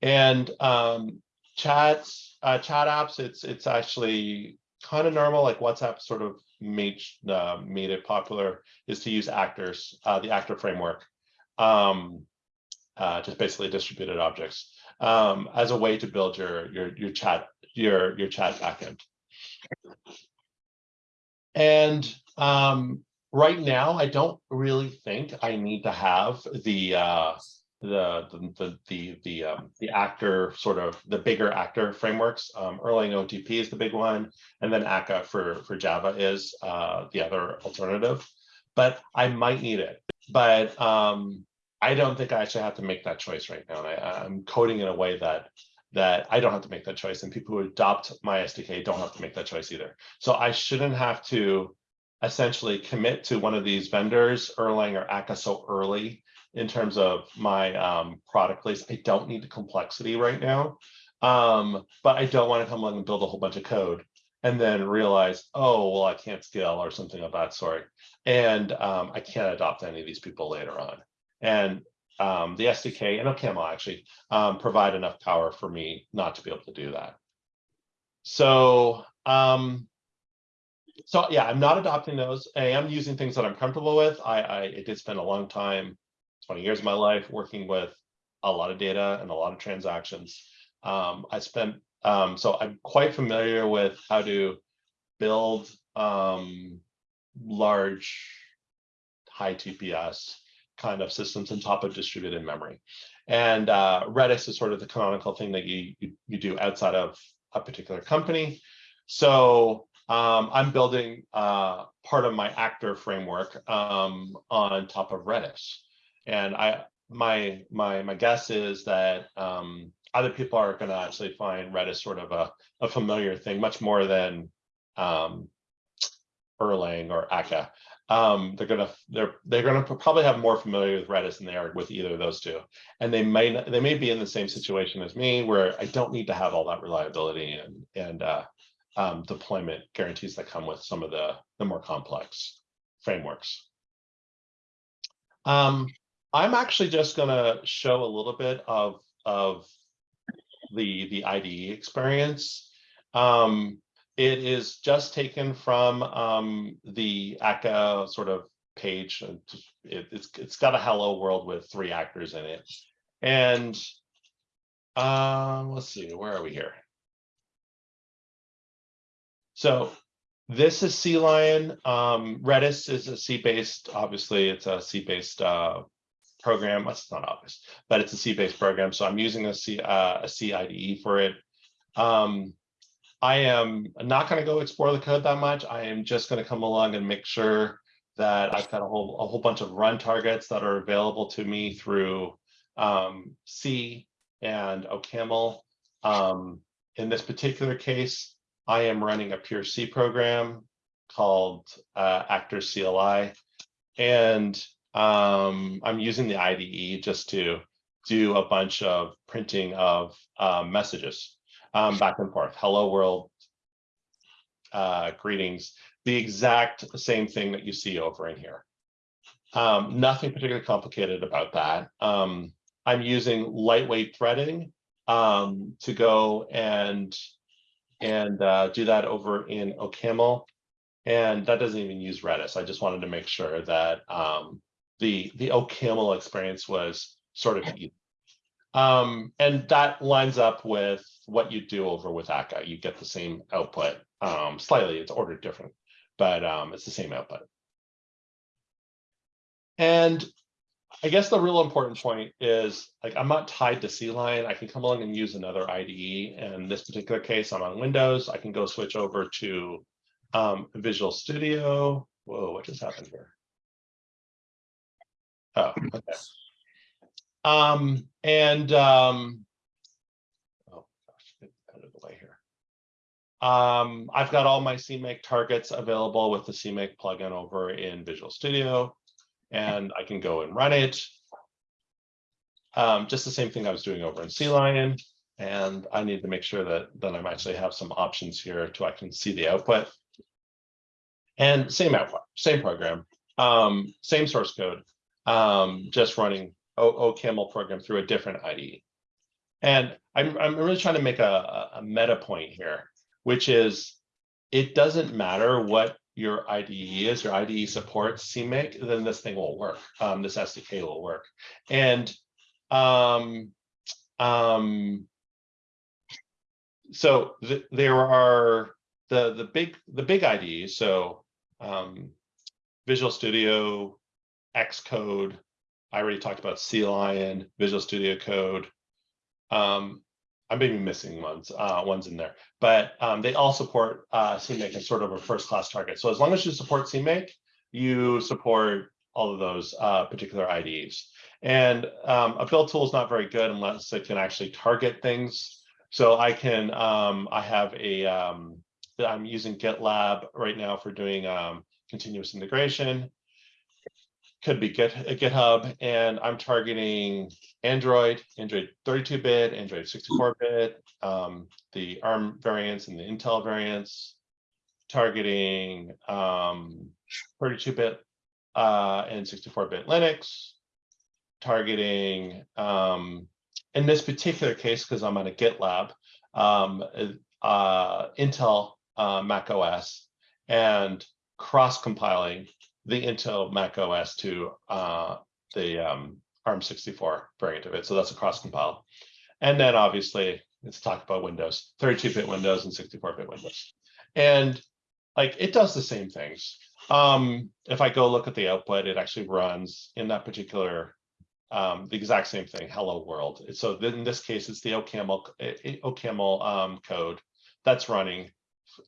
And um, chats, uh, chat apps, it's it's actually kind of normal. Like WhatsApp sort of made uh, made it popular is to use actors, uh, the actor framework, um, uh, just basically distributed objects um, as a way to build your your your chat your your chat backend. And um, right now, I don't really think I need to have the uh, the the the the the, um, the actor sort of the bigger actor frameworks. Um, Erlang OTP is the big one, and then akka for for Java is uh, the other alternative. But I might need it. But um, I don't think I actually have to make that choice right now. I, I'm coding in a way that that I don't have to make that choice, and people who adopt my SDK don't have to make that choice either. So I shouldn't have to essentially commit to one of these vendors, Erlang or Akka, so early in terms of my um, product place. I don't need the complexity right now, um, but I don't want to come along and build a whole bunch of code and then realize, oh, well, I can't scale or something of that sort. And um, I can't adopt any of these people later on. And um, the SDK and OCaml actually um, provide enough power for me not to be able to do that. So, um, so yeah, I'm not adopting those. I am using things that I'm comfortable with. I, I it did spend a long time 20 years of my life working with a lot of data and a lot of transactions. Um, I spent, um, so I'm quite familiar with how to build um, large high TPS kind of systems on top of distributed memory. And uh, Redis is sort of the canonical thing that you, you, you do outside of a particular company. So um, I'm building uh, part of my actor framework um, on top of Redis. And I my my my guess is that um, other people are going to actually find Redis sort of a, a familiar thing, much more than um, Erlang or Akka. Um, they're gonna they're they're gonna probably have more familiar with Redis than they are with either of those two, and they may they may be in the same situation as me where I don't need to have all that reliability and and uh, um, deployment guarantees that come with some of the the more complex frameworks. Um, I'm actually just to show a little bit of, of the, the IDE experience. Um, it is just taken from um, the Akka sort of page. It, it's, it's got a hello world with three actors in it. And um, let's see, where are we here? So this is CLion. Um, Redis is a C-based, obviously it's a C-based uh, program. That's not obvious, but it's a C-based program. So I'm using a C uh, a C IDE for it. Um, I am not going to go explore the code that much. I am just going to come along and make sure that I've got a whole, a whole bunch of run targets that are available to me through um, C and OCaml. Um, in this particular case, I am running a pure C program called uh, Actor CLI. And um, I'm using the IDE just to do a bunch of printing of uh, messages um, back and forth. Hello world, uh, greetings, the exact same thing that you see over in here. Um, nothing particularly complicated about that. Um, I'm using lightweight threading um, to go and and uh, do that over in OCaml. And that doesn't even use Redis. I just wanted to make sure that um, the the OCaml experience was sort of easy. Um, and that lines up with what you do over with Akka. You get the same output. Um, slightly, it's ordered different, but um, it's the same output. And I guess the real important point is like I'm not tied to CLion. I can come along and use another IDE. And in this particular case, I'm on Windows. I can go switch over to um, Visual Studio. Whoa, what just happened here? Oh, okay. Um, and um, oh gosh, out of the way here. Um, I've got all my CMake targets available with the CMake plugin over in Visual Studio, and I can go and run it. Um, just the same thing I was doing over in CLion, and I need to make sure that that I'm actually have some options here to I can see the output. And same output, same program, um, same source code, um, just running OCaml program through a different IDE. And I'm, I'm really trying to make a, a meta point here, which is it doesn't matter what your IDE is, your IDE supports CMake, then this thing will work. Um, this SDK will work. And um, um, so th there are the the big the big IDEs. So um, Visual Studio, Xcode. I already talked about CLion, Visual Studio Code. Um, I may be missing ones, uh, ones in there, but um, they all support uh, CMake as sort of a first class target. So as long as you support CMake, you support all of those uh, particular IDEs. And um, a build tool is not very good unless it can actually target things. So I can, um, I have a, um, I'm using GitLab right now for doing um, continuous integration. Could be Git, uh, GitHub, and I'm targeting Android, Android 32-bit, Android 64-bit, um, the ARM variants and the Intel variants, targeting um, 32-bit uh, and 64-bit Linux, targeting, um, in this particular case, because I'm on a GitLab, um, uh, Intel uh, Mac OS, and cross-compiling the Intel Mac OS to uh, the um, ARM64 variant of it. So that's a cross compile. And then obviously let's talk about Windows, 32-bit Windows and 64-bit Windows. And like it does the same things. Um, if I go look at the output, it actually runs in that particular, um, the exact same thing, hello world. So in this case, it's the OCaml, OCaml um, code that's running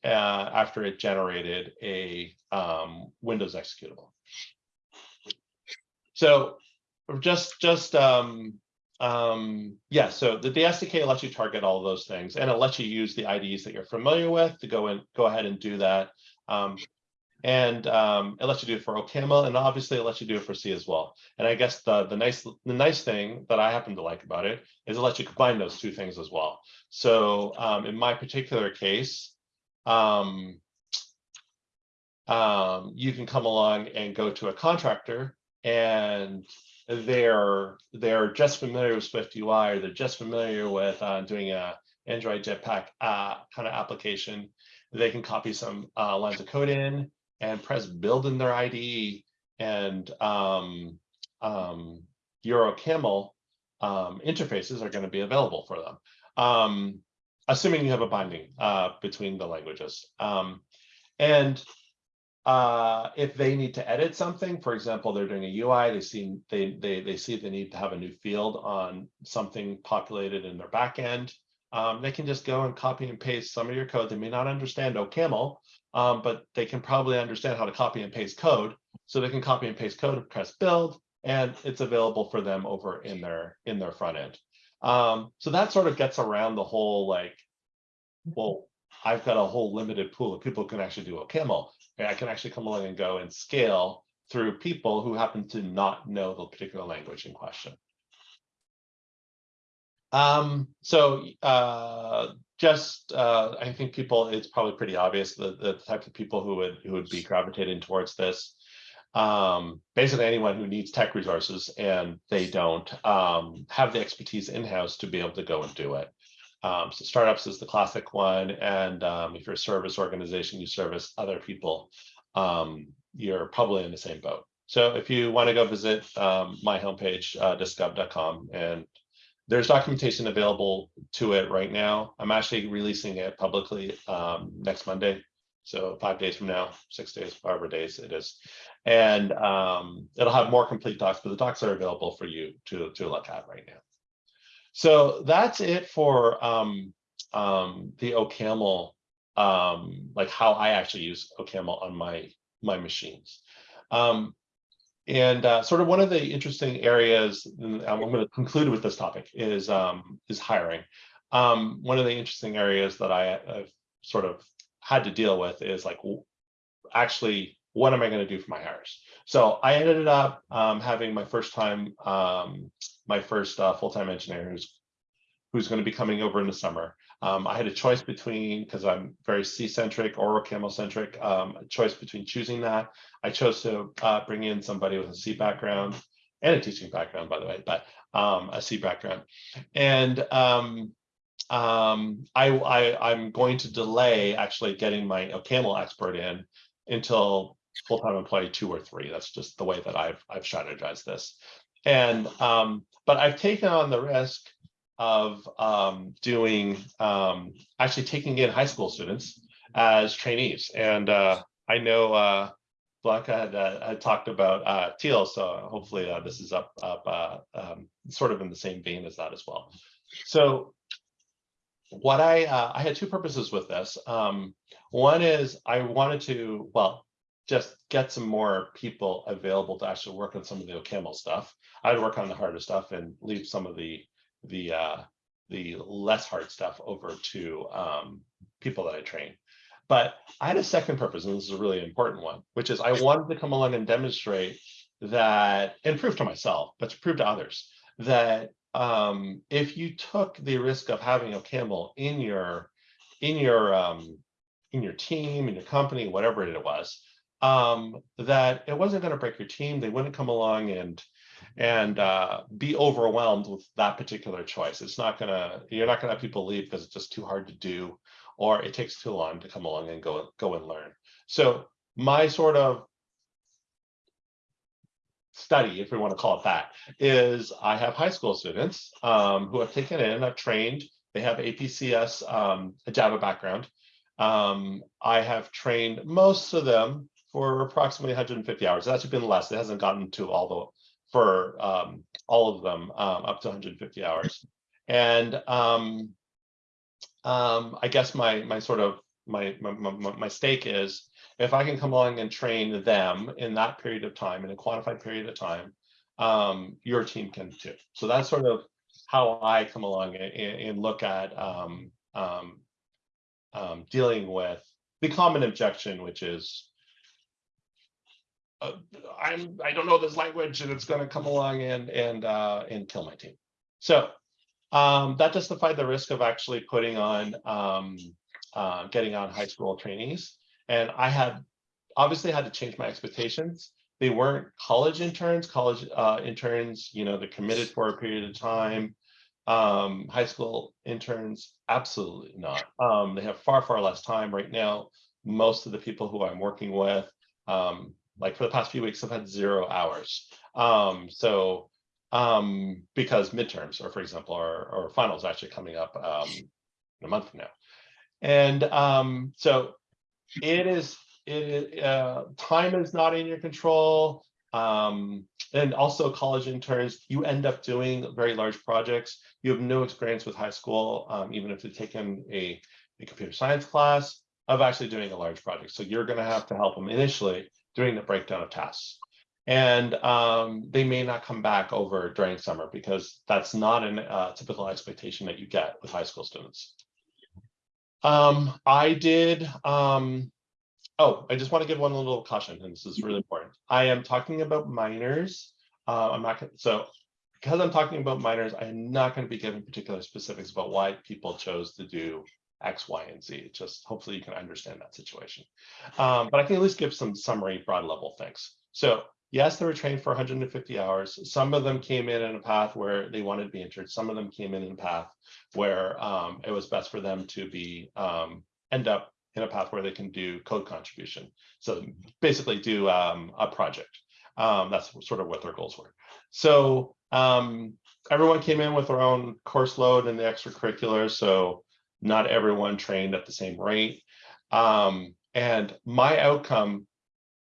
uh, after it generated a um, Windows executable. So just, just, um, um, yeah, so the, the SDK lets you target all those things and it lets you use the IDs that you're familiar with to go and go ahead and do that. Um, and um, it lets you do it for OCaml and obviously it lets you do it for C as well. And I guess the, the nice the nice thing that I happen to like about it is it lets you combine those two things as well. So um, in my particular case, um, um, you can come along and go to a contractor and they're they're just familiar with Swift UI or they're just familiar with uh, doing a Android Jetpack uh, kind of application. They can copy some uh, lines of code in and press build in their IDE and um, um, your OCaml um, interfaces are going to be available for them. Um, assuming you have a binding uh, between the languages. Um, and uh, if they need to edit something, for example, they're doing a UI, they see they they they see they need to have a new field on something populated in their backend. Um, they can just go and copy and paste some of your code. They may not understand OCaml, um, but they can probably understand how to copy and paste code so they can copy and paste code, press build, and it's available for them over in their, in their front end. Um, so that sort of gets around the whole like, well, I've got a whole limited pool of people who can actually do OCaml. And I can actually come along and go and scale through people who happen to not know the particular language in question. Um, so, uh, just, uh, I think people, it's probably pretty obvious the, the types of people who would, who would be gravitating towards this. Um, basically anyone who needs tech resources and they don't, um, have the expertise in-house to be able to go and do it. Um, so startups is the classic one. And, um, if you're a service organization, you service other people, um, you're probably in the same boat. So if you want to go visit, um, my homepage, uh, and there's documentation available to it right now. I'm actually releasing it publicly um, next Monday. So five days from now, six days, however days it is. And um, it'll have more complete docs, but the docs are available for you to, to look at right now. So that's it for um, um, the OCaml, um, like how I actually use OCaml on my, my machines. Um, and uh, sort of one of the interesting areas, I'm going to conclude with this topic, is um, is hiring. One of the interesting areas that I have sort of had to deal with is like, actually, what am I going to do for my hires? So I ended up um, having my first time, um, my first uh, full-time engineer who's who's going to be coming over in the summer. Um, I had a choice between, because I'm very C-centric or camel-centric, um, a choice between choosing that. I chose to uh, bring in somebody with a C background and a teaching background, by the way, but um, a C background. And um, I, I, I'm going to delay actually getting my camel expert in until full-time employee two or three. That's just the way that I've, I've strategized this. And, um, but I've taken on the risk of um, doing, um, actually taking in high school students as trainees. And uh, I know uh, Blanca had, uh, had talked about uh, Teal, so hopefully uh, this is up, up uh, um, sort of in the same vein as that as well. So what I, uh, I had two purposes with this. Um, one is I wanted to, well, just get some more people available to actually work on some of the OCaml stuff. I'd work on the harder stuff and leave some of the the uh, the less hard stuff over to um, people that I train. But I had a second purpose, and this is a really important one, which is I wanted to come along and demonstrate that and prove to myself, but to prove to others that um, if you took the risk of having OCaml in your in your um, in your team, in your company, whatever it was, um, that it wasn't going to break your team. They wouldn't come along and and uh, be overwhelmed with that particular choice. It's not gonna, you're not gonna have people leave because it's just too hard to do, or it takes too long to come along and go go and learn. So my sort of study, if we want to call it that, is I have high school students um, who have taken in, I've trained, they have APCS, um, a Java background. Um, I have trained most of them for approximately 150 hours. That's been less. It hasn't gotten to all the for um, all of them um, up to 150 hours. And um, I guess my my sort of my, my my stake is if I can come along and train them in that period of time in a quantified period of time, um, your team can too. So that's sort of how I come along and, and look at um, um, um, dealing with the common objection, which is uh, I'm I don't know this language and it's going to come along and and uh, and kill my team. So um, that justified the risk of actually putting on um, uh, getting on high school trainees, and I had obviously had to change my expectations. They weren't college interns. College uh, interns, you know, they're committed for a period of time. Um, high school interns, absolutely not. Um, they have far far less time right now. Most of the people who I'm working with um, like for the past few weeks, I've had zero hours. Um, so um, because midterms, or for example, or, or finals actually coming up um, in a month from now. And um, so it is, it, uh, time is not in your control. Um, and also college interns, you end up doing very large projects. You have no experience with high school, um, even if you've taken a, a computer science class of actually doing a large project. So you're gonna have to help them initially during the breakdown of tasks. And um, they may not come back over during summer because that's not a uh, typical expectation that you get with high school students. Um, I did, um, oh, I just want to give one little caution, and this is really important. I am talking about minors. Uh, I'm not, gonna so because I'm talking about minors, I am not going to be giving particular specifics about why people chose to do X, Y, and Z. Just hopefully you can understand that situation. Um, but I can at least give some summary broad level things. So yes, they were trained for 150 hours. Some of them came in in a path where they wanted to be entered. Some of them came in in a path where um, it was best for them to be um, end up in a path where they can do code contribution. So basically do um, a project. Um, that's sort of what their goals were. So um, everyone came in with their own course load and the extracurriculars. So not everyone trained at the same rate. Um, and my outcome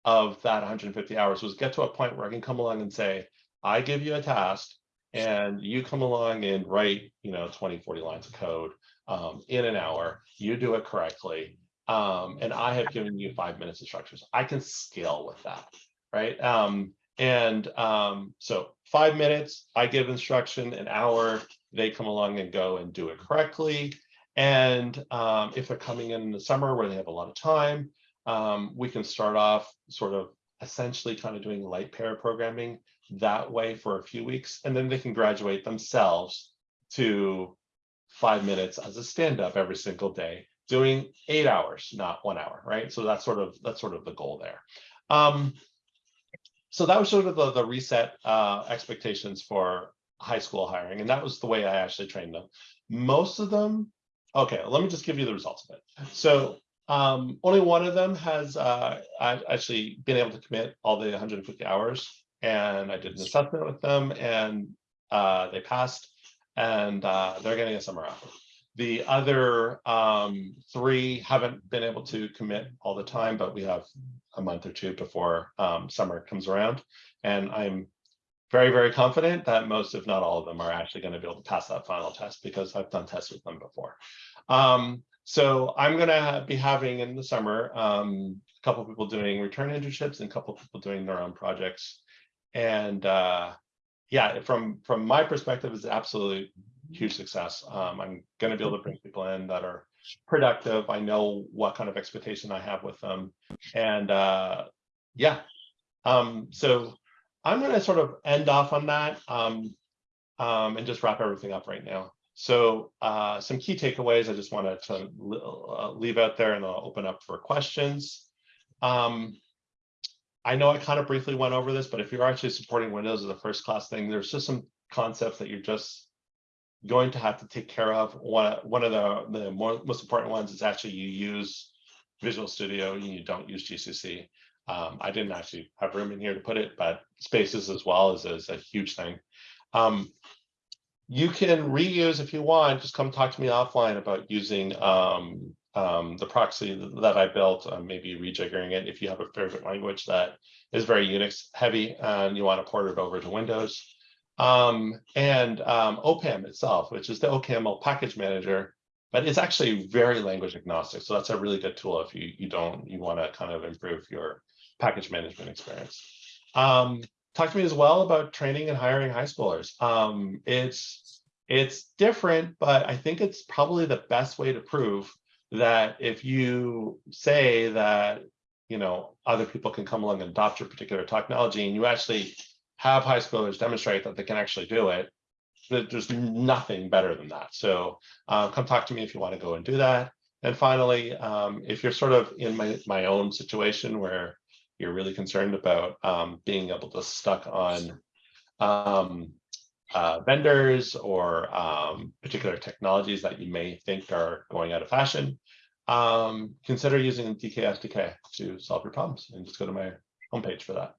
of that 150 hours was get to a point where I can come along and say, I give you a task and you come along and write, you know, 20, 40 lines of code um, in an hour, you do it correctly. Um, and I have given you five minutes of structures. I can scale with that, right? Um, and um, so five minutes, I give instruction, an hour, they come along and go and do it correctly. And um, if they're coming in in the summer where they have a lot of time, um, we can start off sort of essentially kind of doing light pair programming that way for a few weeks, and then they can graduate themselves to five minutes as a stand-up every single day, doing eight hours, not one hour, right? So that's sort of that's sort of the goal there. Um, so that was sort of the, the reset uh, expectations for high school hiring, and that was the way I actually trained them. Most of them, okay, let me just give you the results of it. So um, only one of them has uh, I've actually been able to commit all the 150 hours, and I did an assessment with them, and uh, they passed, and uh, they're getting a summer offer. The other um, three haven't been able to commit all the time, but we have a month or two before um, summer comes around, and I'm very, very confident that most, if not all of them, are actually going to be able to pass that final test because I've done tests with them before. Um, so I'm going to be having in the summer um, a couple of people doing return internships and a couple of people doing their own projects. And uh, yeah, from from my perspective, it's absolutely huge success. Um, I'm going to be able to bring people in that are productive. I know what kind of expectation I have with them. And uh, yeah, um, so I'm going to sort of end off on that um, um, and just wrap everything up right now. So uh, some key takeaways I just wanted to uh, leave out there and I'll open up for questions. Um, I know I kind of briefly went over this, but if you're actually supporting Windows as a first class thing, there's just some concepts that you're just going to have to take care of. One, one of the, the more, most important ones is actually you use Visual Studio and you don't use GCC. Um, I didn't actually have room in here to put it, but spaces as well is, is a huge thing. Um, you can reuse if you want, just come talk to me offline about using um, um, the proxy that I built, uh, maybe rejiggering it if you have a favorite language that is very Unix heavy and you want to port it over to Windows. Um, and um, OPAM itself, which is the OCaml package manager, but it's actually very language agnostic. So that's a really good tool if you, you don't, you want to kind of improve your package management experience. Um, talk to me as well about training and hiring high schoolers. Um, it's it's different, but I think it's probably the best way to prove that if you say that you know other people can come along and adopt your particular technology, and you actually have high schoolers demonstrate that they can actually do it, that there's nothing better than that. So uh, come talk to me if you want to go and do that. And finally, um, if you're sort of in my, my own situation where you're really concerned about um, being able to stuck on um, uh, vendors or um, particular technologies that you may think are going out of fashion, um, consider using DkSDK to solve your problems and just go to my homepage for that.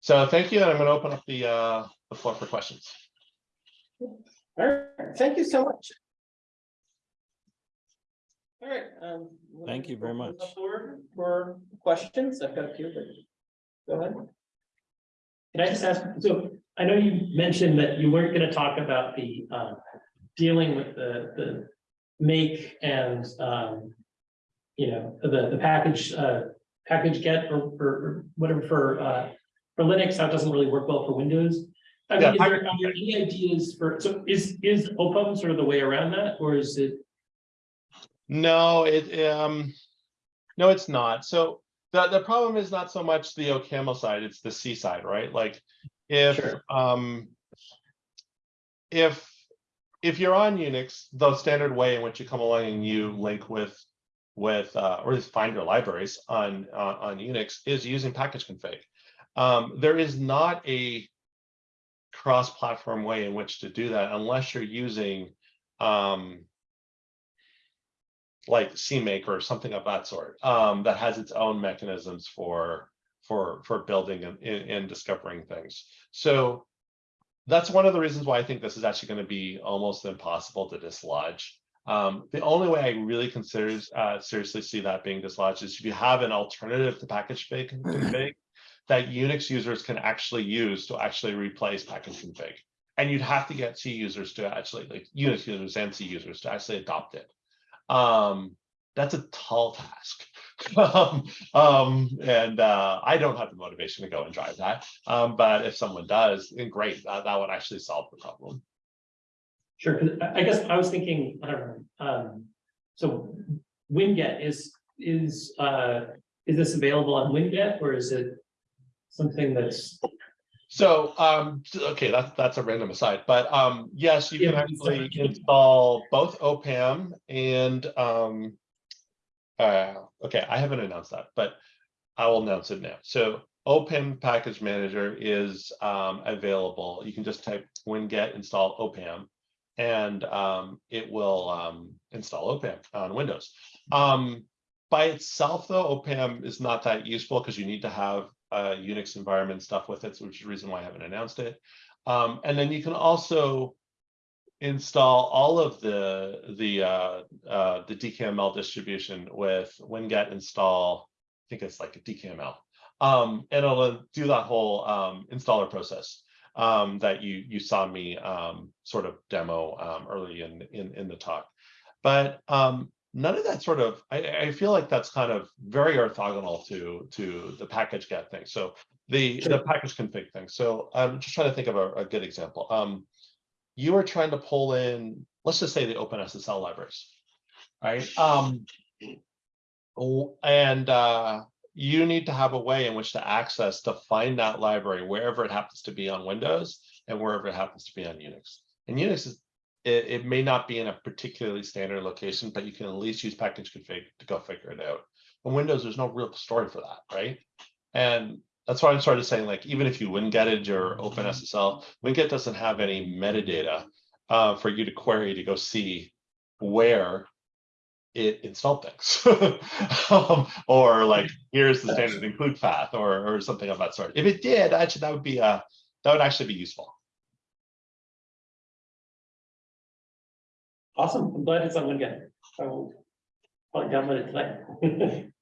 So thank you, and I'm going to open up the, uh, the floor for questions. All right, thank you so much. All right. um, Thank you very much. floor For questions, I've got a few, but go ahead. Can I just ask, so I know you mentioned that you weren't gonna talk about the um dealing with the the make and um. You know, the the package uh package get or, or or whatever for, uh, for Linux, how it doesn't really work well for Windows. I Yeah, is there, are there any ideas for, so is, is OPAM sort of the way around that, or is it? No, it, um, no, it's not. So the, the problem is not so much the OCaml side, it's the C side, right? Like if, Sure. um, if, if you're on Unix, the standard way in which you come along and you link with, with, uh, or just find your libraries on, on, on Unix is using package config. Um, there is not a cross-platform way in which to do that unless you're using, um, like CMake or something of that sort, um, that has its own mechanisms for, for, for building and, and and discovering things. So that's one of the reasons why I think this is actually going to be almost impossible to dislodge. Um, the only way I really consider, uh, seriously see that being dislodged is if you have an alternative to package config that Unix users can actually use to actually replace package config. And you'd have to get C users to actually, like Unix users and C users to actually adopt it um that's a tall task um, um and uh i don't have the motivation to go and drive that um but if someone does then great that, that would actually solve the problem Sure, I guess I was thinking, I don't know, um, so Winget is, is, uh, is this available on Winget or is it something that's? So um okay that's that's a random aside but um yes you can actually install both opam and um uh okay i haven't announced that but i will announce it now. So opam package manager is um available. You can just type winget install opam and um it will um install opam on windows. Um by itself though opam is not that useful because you need to have uh, Unix environment stuff with it, which is the reason why I haven't announced it. Um, and then you can also install all of the the uh, uh, the DKML distribution with winget install. I think it's like a DKML, um, and it'll do that whole um, installer process um, that you you saw me um, sort of demo um, early in in in the talk. But um, none of that sort of I, I feel like that's kind of very orthogonal to to the package get thing. So the the package config thing. So i'm just trying to think of a, a good example. Um you are trying to pull in let's just say the openssl libraries right? Um and uh you need to have a way in which to access to find that library wherever it happens to be on windows and wherever it happens to be on unix. And unix is it, it may not be in a particularly standard location, but you can at least use package config to go figure it out. On Windows, there's no real story for that, right? And that's why I'm sort of saying, like, even if you Wingeted your OpenSSL, Winget doesn't have any metadata uh, for you to query to go see where it installed things. um, or like, here's the standard include path or, or something of that sort. If it did, actually, that would be a that would actually be useful. Awesome, I'm glad it's on Winget. I will probably download it tonight.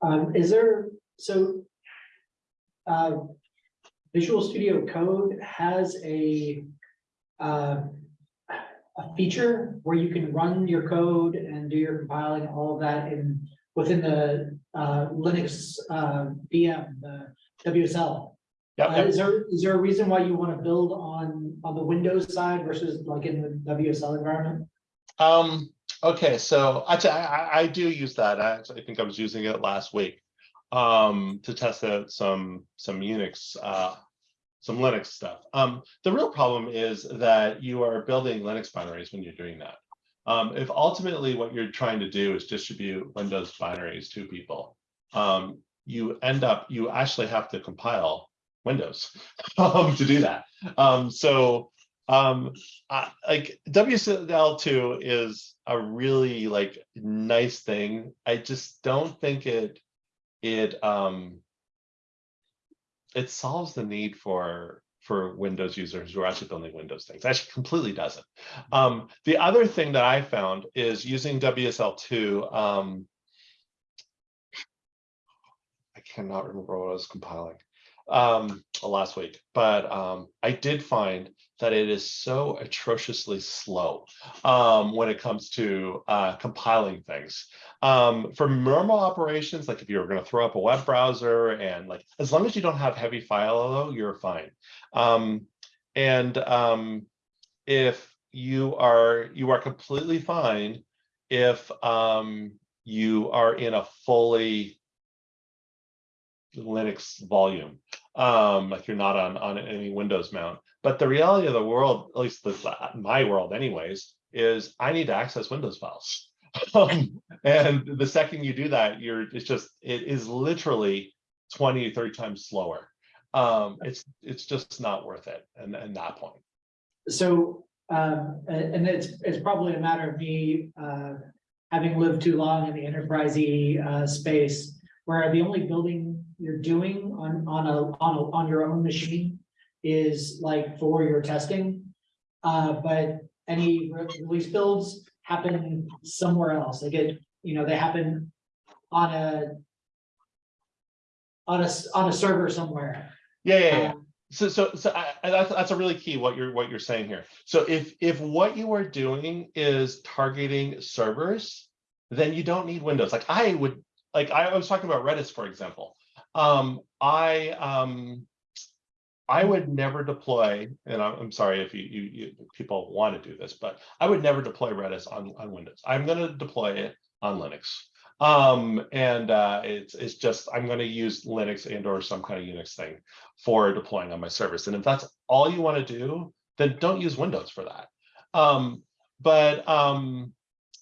Um, is there, so. Uh, Visual Studio Code has a. Uh. A feature where you can run your code and do your compiling, all of that in, within the, uh, Linux, uh, VM, the WSL. Yeah, Uh, is there, is there a reason why you want to build on, on the Windows side versus like in the WSL environment? Um, okay, so actually, I, I, I do use that. I actually think I was using it last week. Um, to test out some, some Unix, uh, some Linux stuff. Um, the real problem is that you are building Linux binaries when you're doing that. Um, if ultimately what you're trying to do is distribute Windows binaries to people, um, you end up, you actually have to compile Windows um, to do that. Um, so um, I, like WSL2 is a really like nice thing. I just don't think it it um it solves the need for for Windows users who are actually building Windows things. Actually, completely doesn't. Um, the other thing that I found is using WSL2. Um, I cannot remember what I was compiling um, last week, but um, I did find that it is so atrociously slow um, when it comes to uh, compiling things. Um, for normal operations, like if you're going to throw up a web browser and like, as long as you don't have heavy file load, you're fine. Um, and um, if you are, you are completely fine if um, you are in a fully Linux volume, um, like you're not on, on any Windows mount. But the reality of the world, at least my world anyways, is I need to access Windows files. Um, and the second you do that, you're, it's just, it is literally 20, 30 times slower. Um, it's, it's just not worth it. And, and that point. So, um, and, it's, it's probably a matter of me, uh, having lived too long in the enterprisey, uh, space, where the only building you're doing on, on a, on a, on your own machine is like for your testing. Uh, but any re- release builds happen somewhere else. They get, you know, they happen on a on a, on a server somewhere. Yeah, yeah, yeah. Um, So, so, so I, I- that's, that's a really key what you're, what you're saying here. So if, if what you are doing is targeting servers, then you don't need Windows. Like I would, like I was talking about Redis, for example. Um, I, um, I would never deploy, and I'm, sorry if you, you, you, people want to do this, but I would never deploy Redis on, on Windows. I'm gonna deploy it on Linux. Um, and, uh, it's, it's just, I'm gonna use Linux and or some kind of Unix thing for deploying on my service. And if that's all you want to do, then don't use Windows for that. Um, but um,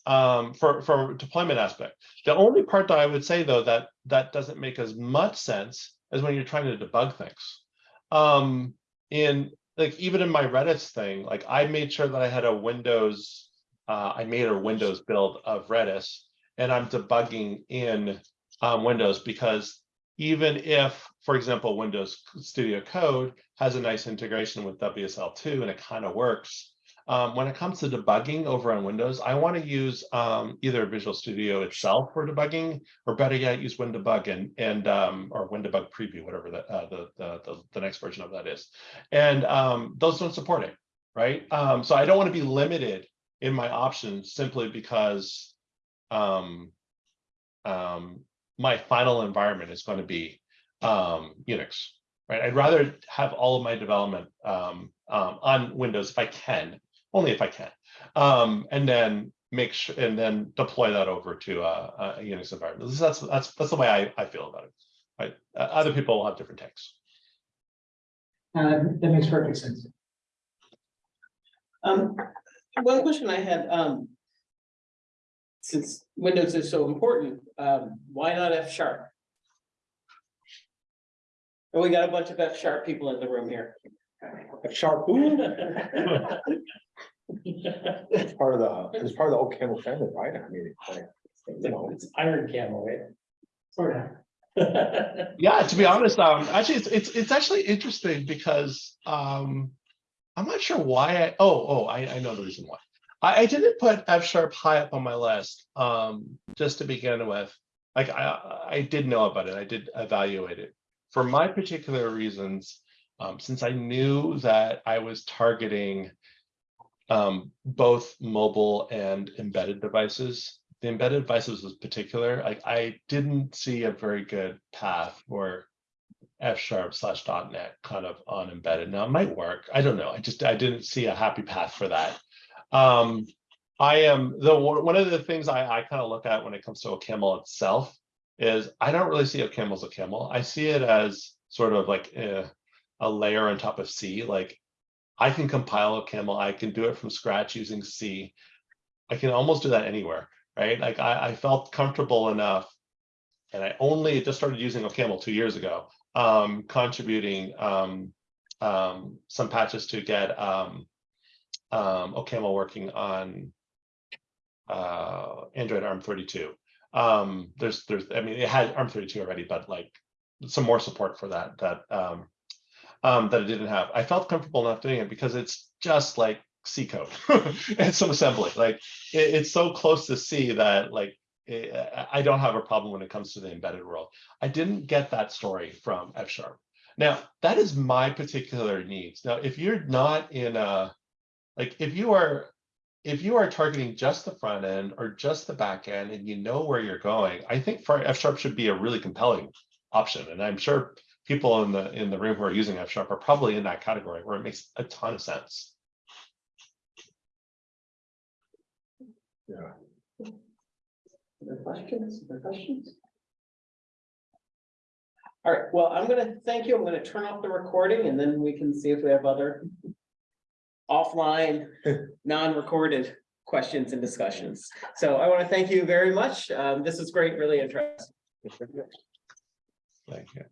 um, for, for deployment aspect, the only part that I would say though, that that doesn't make as much sense as when you're trying to debug things. Um, in like, even in my Redis thing, like I made sure that I had a Windows, uh, I made a Windows build of Redis and I'm debugging in um, Windows because even if, for example, Windows Studio Code has a nice integration with WSL2 and it kind of works, um, when it comes to debugging over on Windows, I want to use um, either Visual Studio itself for debugging, or better yet, use WinDbg and and um, or WinDbg Preview, whatever the, uh, the, the the next version of that is. And um, those don't support it, right? Um, so I don't want to be limited in my options simply because um, my final environment is going to be Unix, right? I'd rather have all of my development um, um, on Windows if I can, only if I can, um, and then make sure and then deploy that over to a, a Unix environment. That's that's that's the way I, I feel about it. Right? Uh, other people will have different takes. Uh, that makes perfect sense. Um, one question I had, um. Since Windows is so important, um, why not F sharp? And we got a bunch of F sharp people in the room here. F sharp. It's part of the, it's part of the OCaml family, right? I mean, like, you know, It's iron camel, right? Sort of. Yeah, to be honest, um, actually, it's it's it's actually interesting because um, I'm not sure why I. Oh, oh, I I know the reason why. I, I didn't put F sharp high up on my list. Um, just to begin with, like I I did know about it. I did evaluate it for my particular reasons. Um, since I knew that I was targeting um, both mobile and embedded devices, the embedded devices was particular, like I didn't see a very good path for F sharp slash .NET kind of on embedded. Now it might work. I don't know. I just I didn't see a happy path for that. Um, I am the one of the things I, I kind of look at when it comes to OCaml itself is I don't really see OCaml as a camel. I see it as sort of like a, a layer on top of C. Like I can compile OCaml. I can do it from scratch using C. I can almost do that anywhere right? Like I, I felt comfortable enough, and I only just started using OCaml two years ago, um, contributing um, um, some patches to get um, um, OCaml working on uh, Android ARM32. Um, there's, there's, I mean, it had ARM32 already, but like some more support for that that um, um, that I didn't have. I felt comfortable enough doing it because it's just like C code and some assembly. Like it- it's so close to C that like eh, I I don't have a problem when it comes to the embedded world. I didn't get that story from F sharp. Now, that is my particular needs. Now, if you're not in a, like, if you are, if you are targeting just the front end or just the back end and you know where you're going, I think for F sharp should be a really compelling option. And I'm sure people in the, in the room who are using F sharp are probably in that category where it makes a ton of sense. Yeah. Other questions, other questions? All right, well, I'm gonna thank you. I'm gonna turn off the recording and then we can see if we have other offline, non-recorded questions and discussions. So I want to thank you very much. Um, this is great, really interesting. Thank you.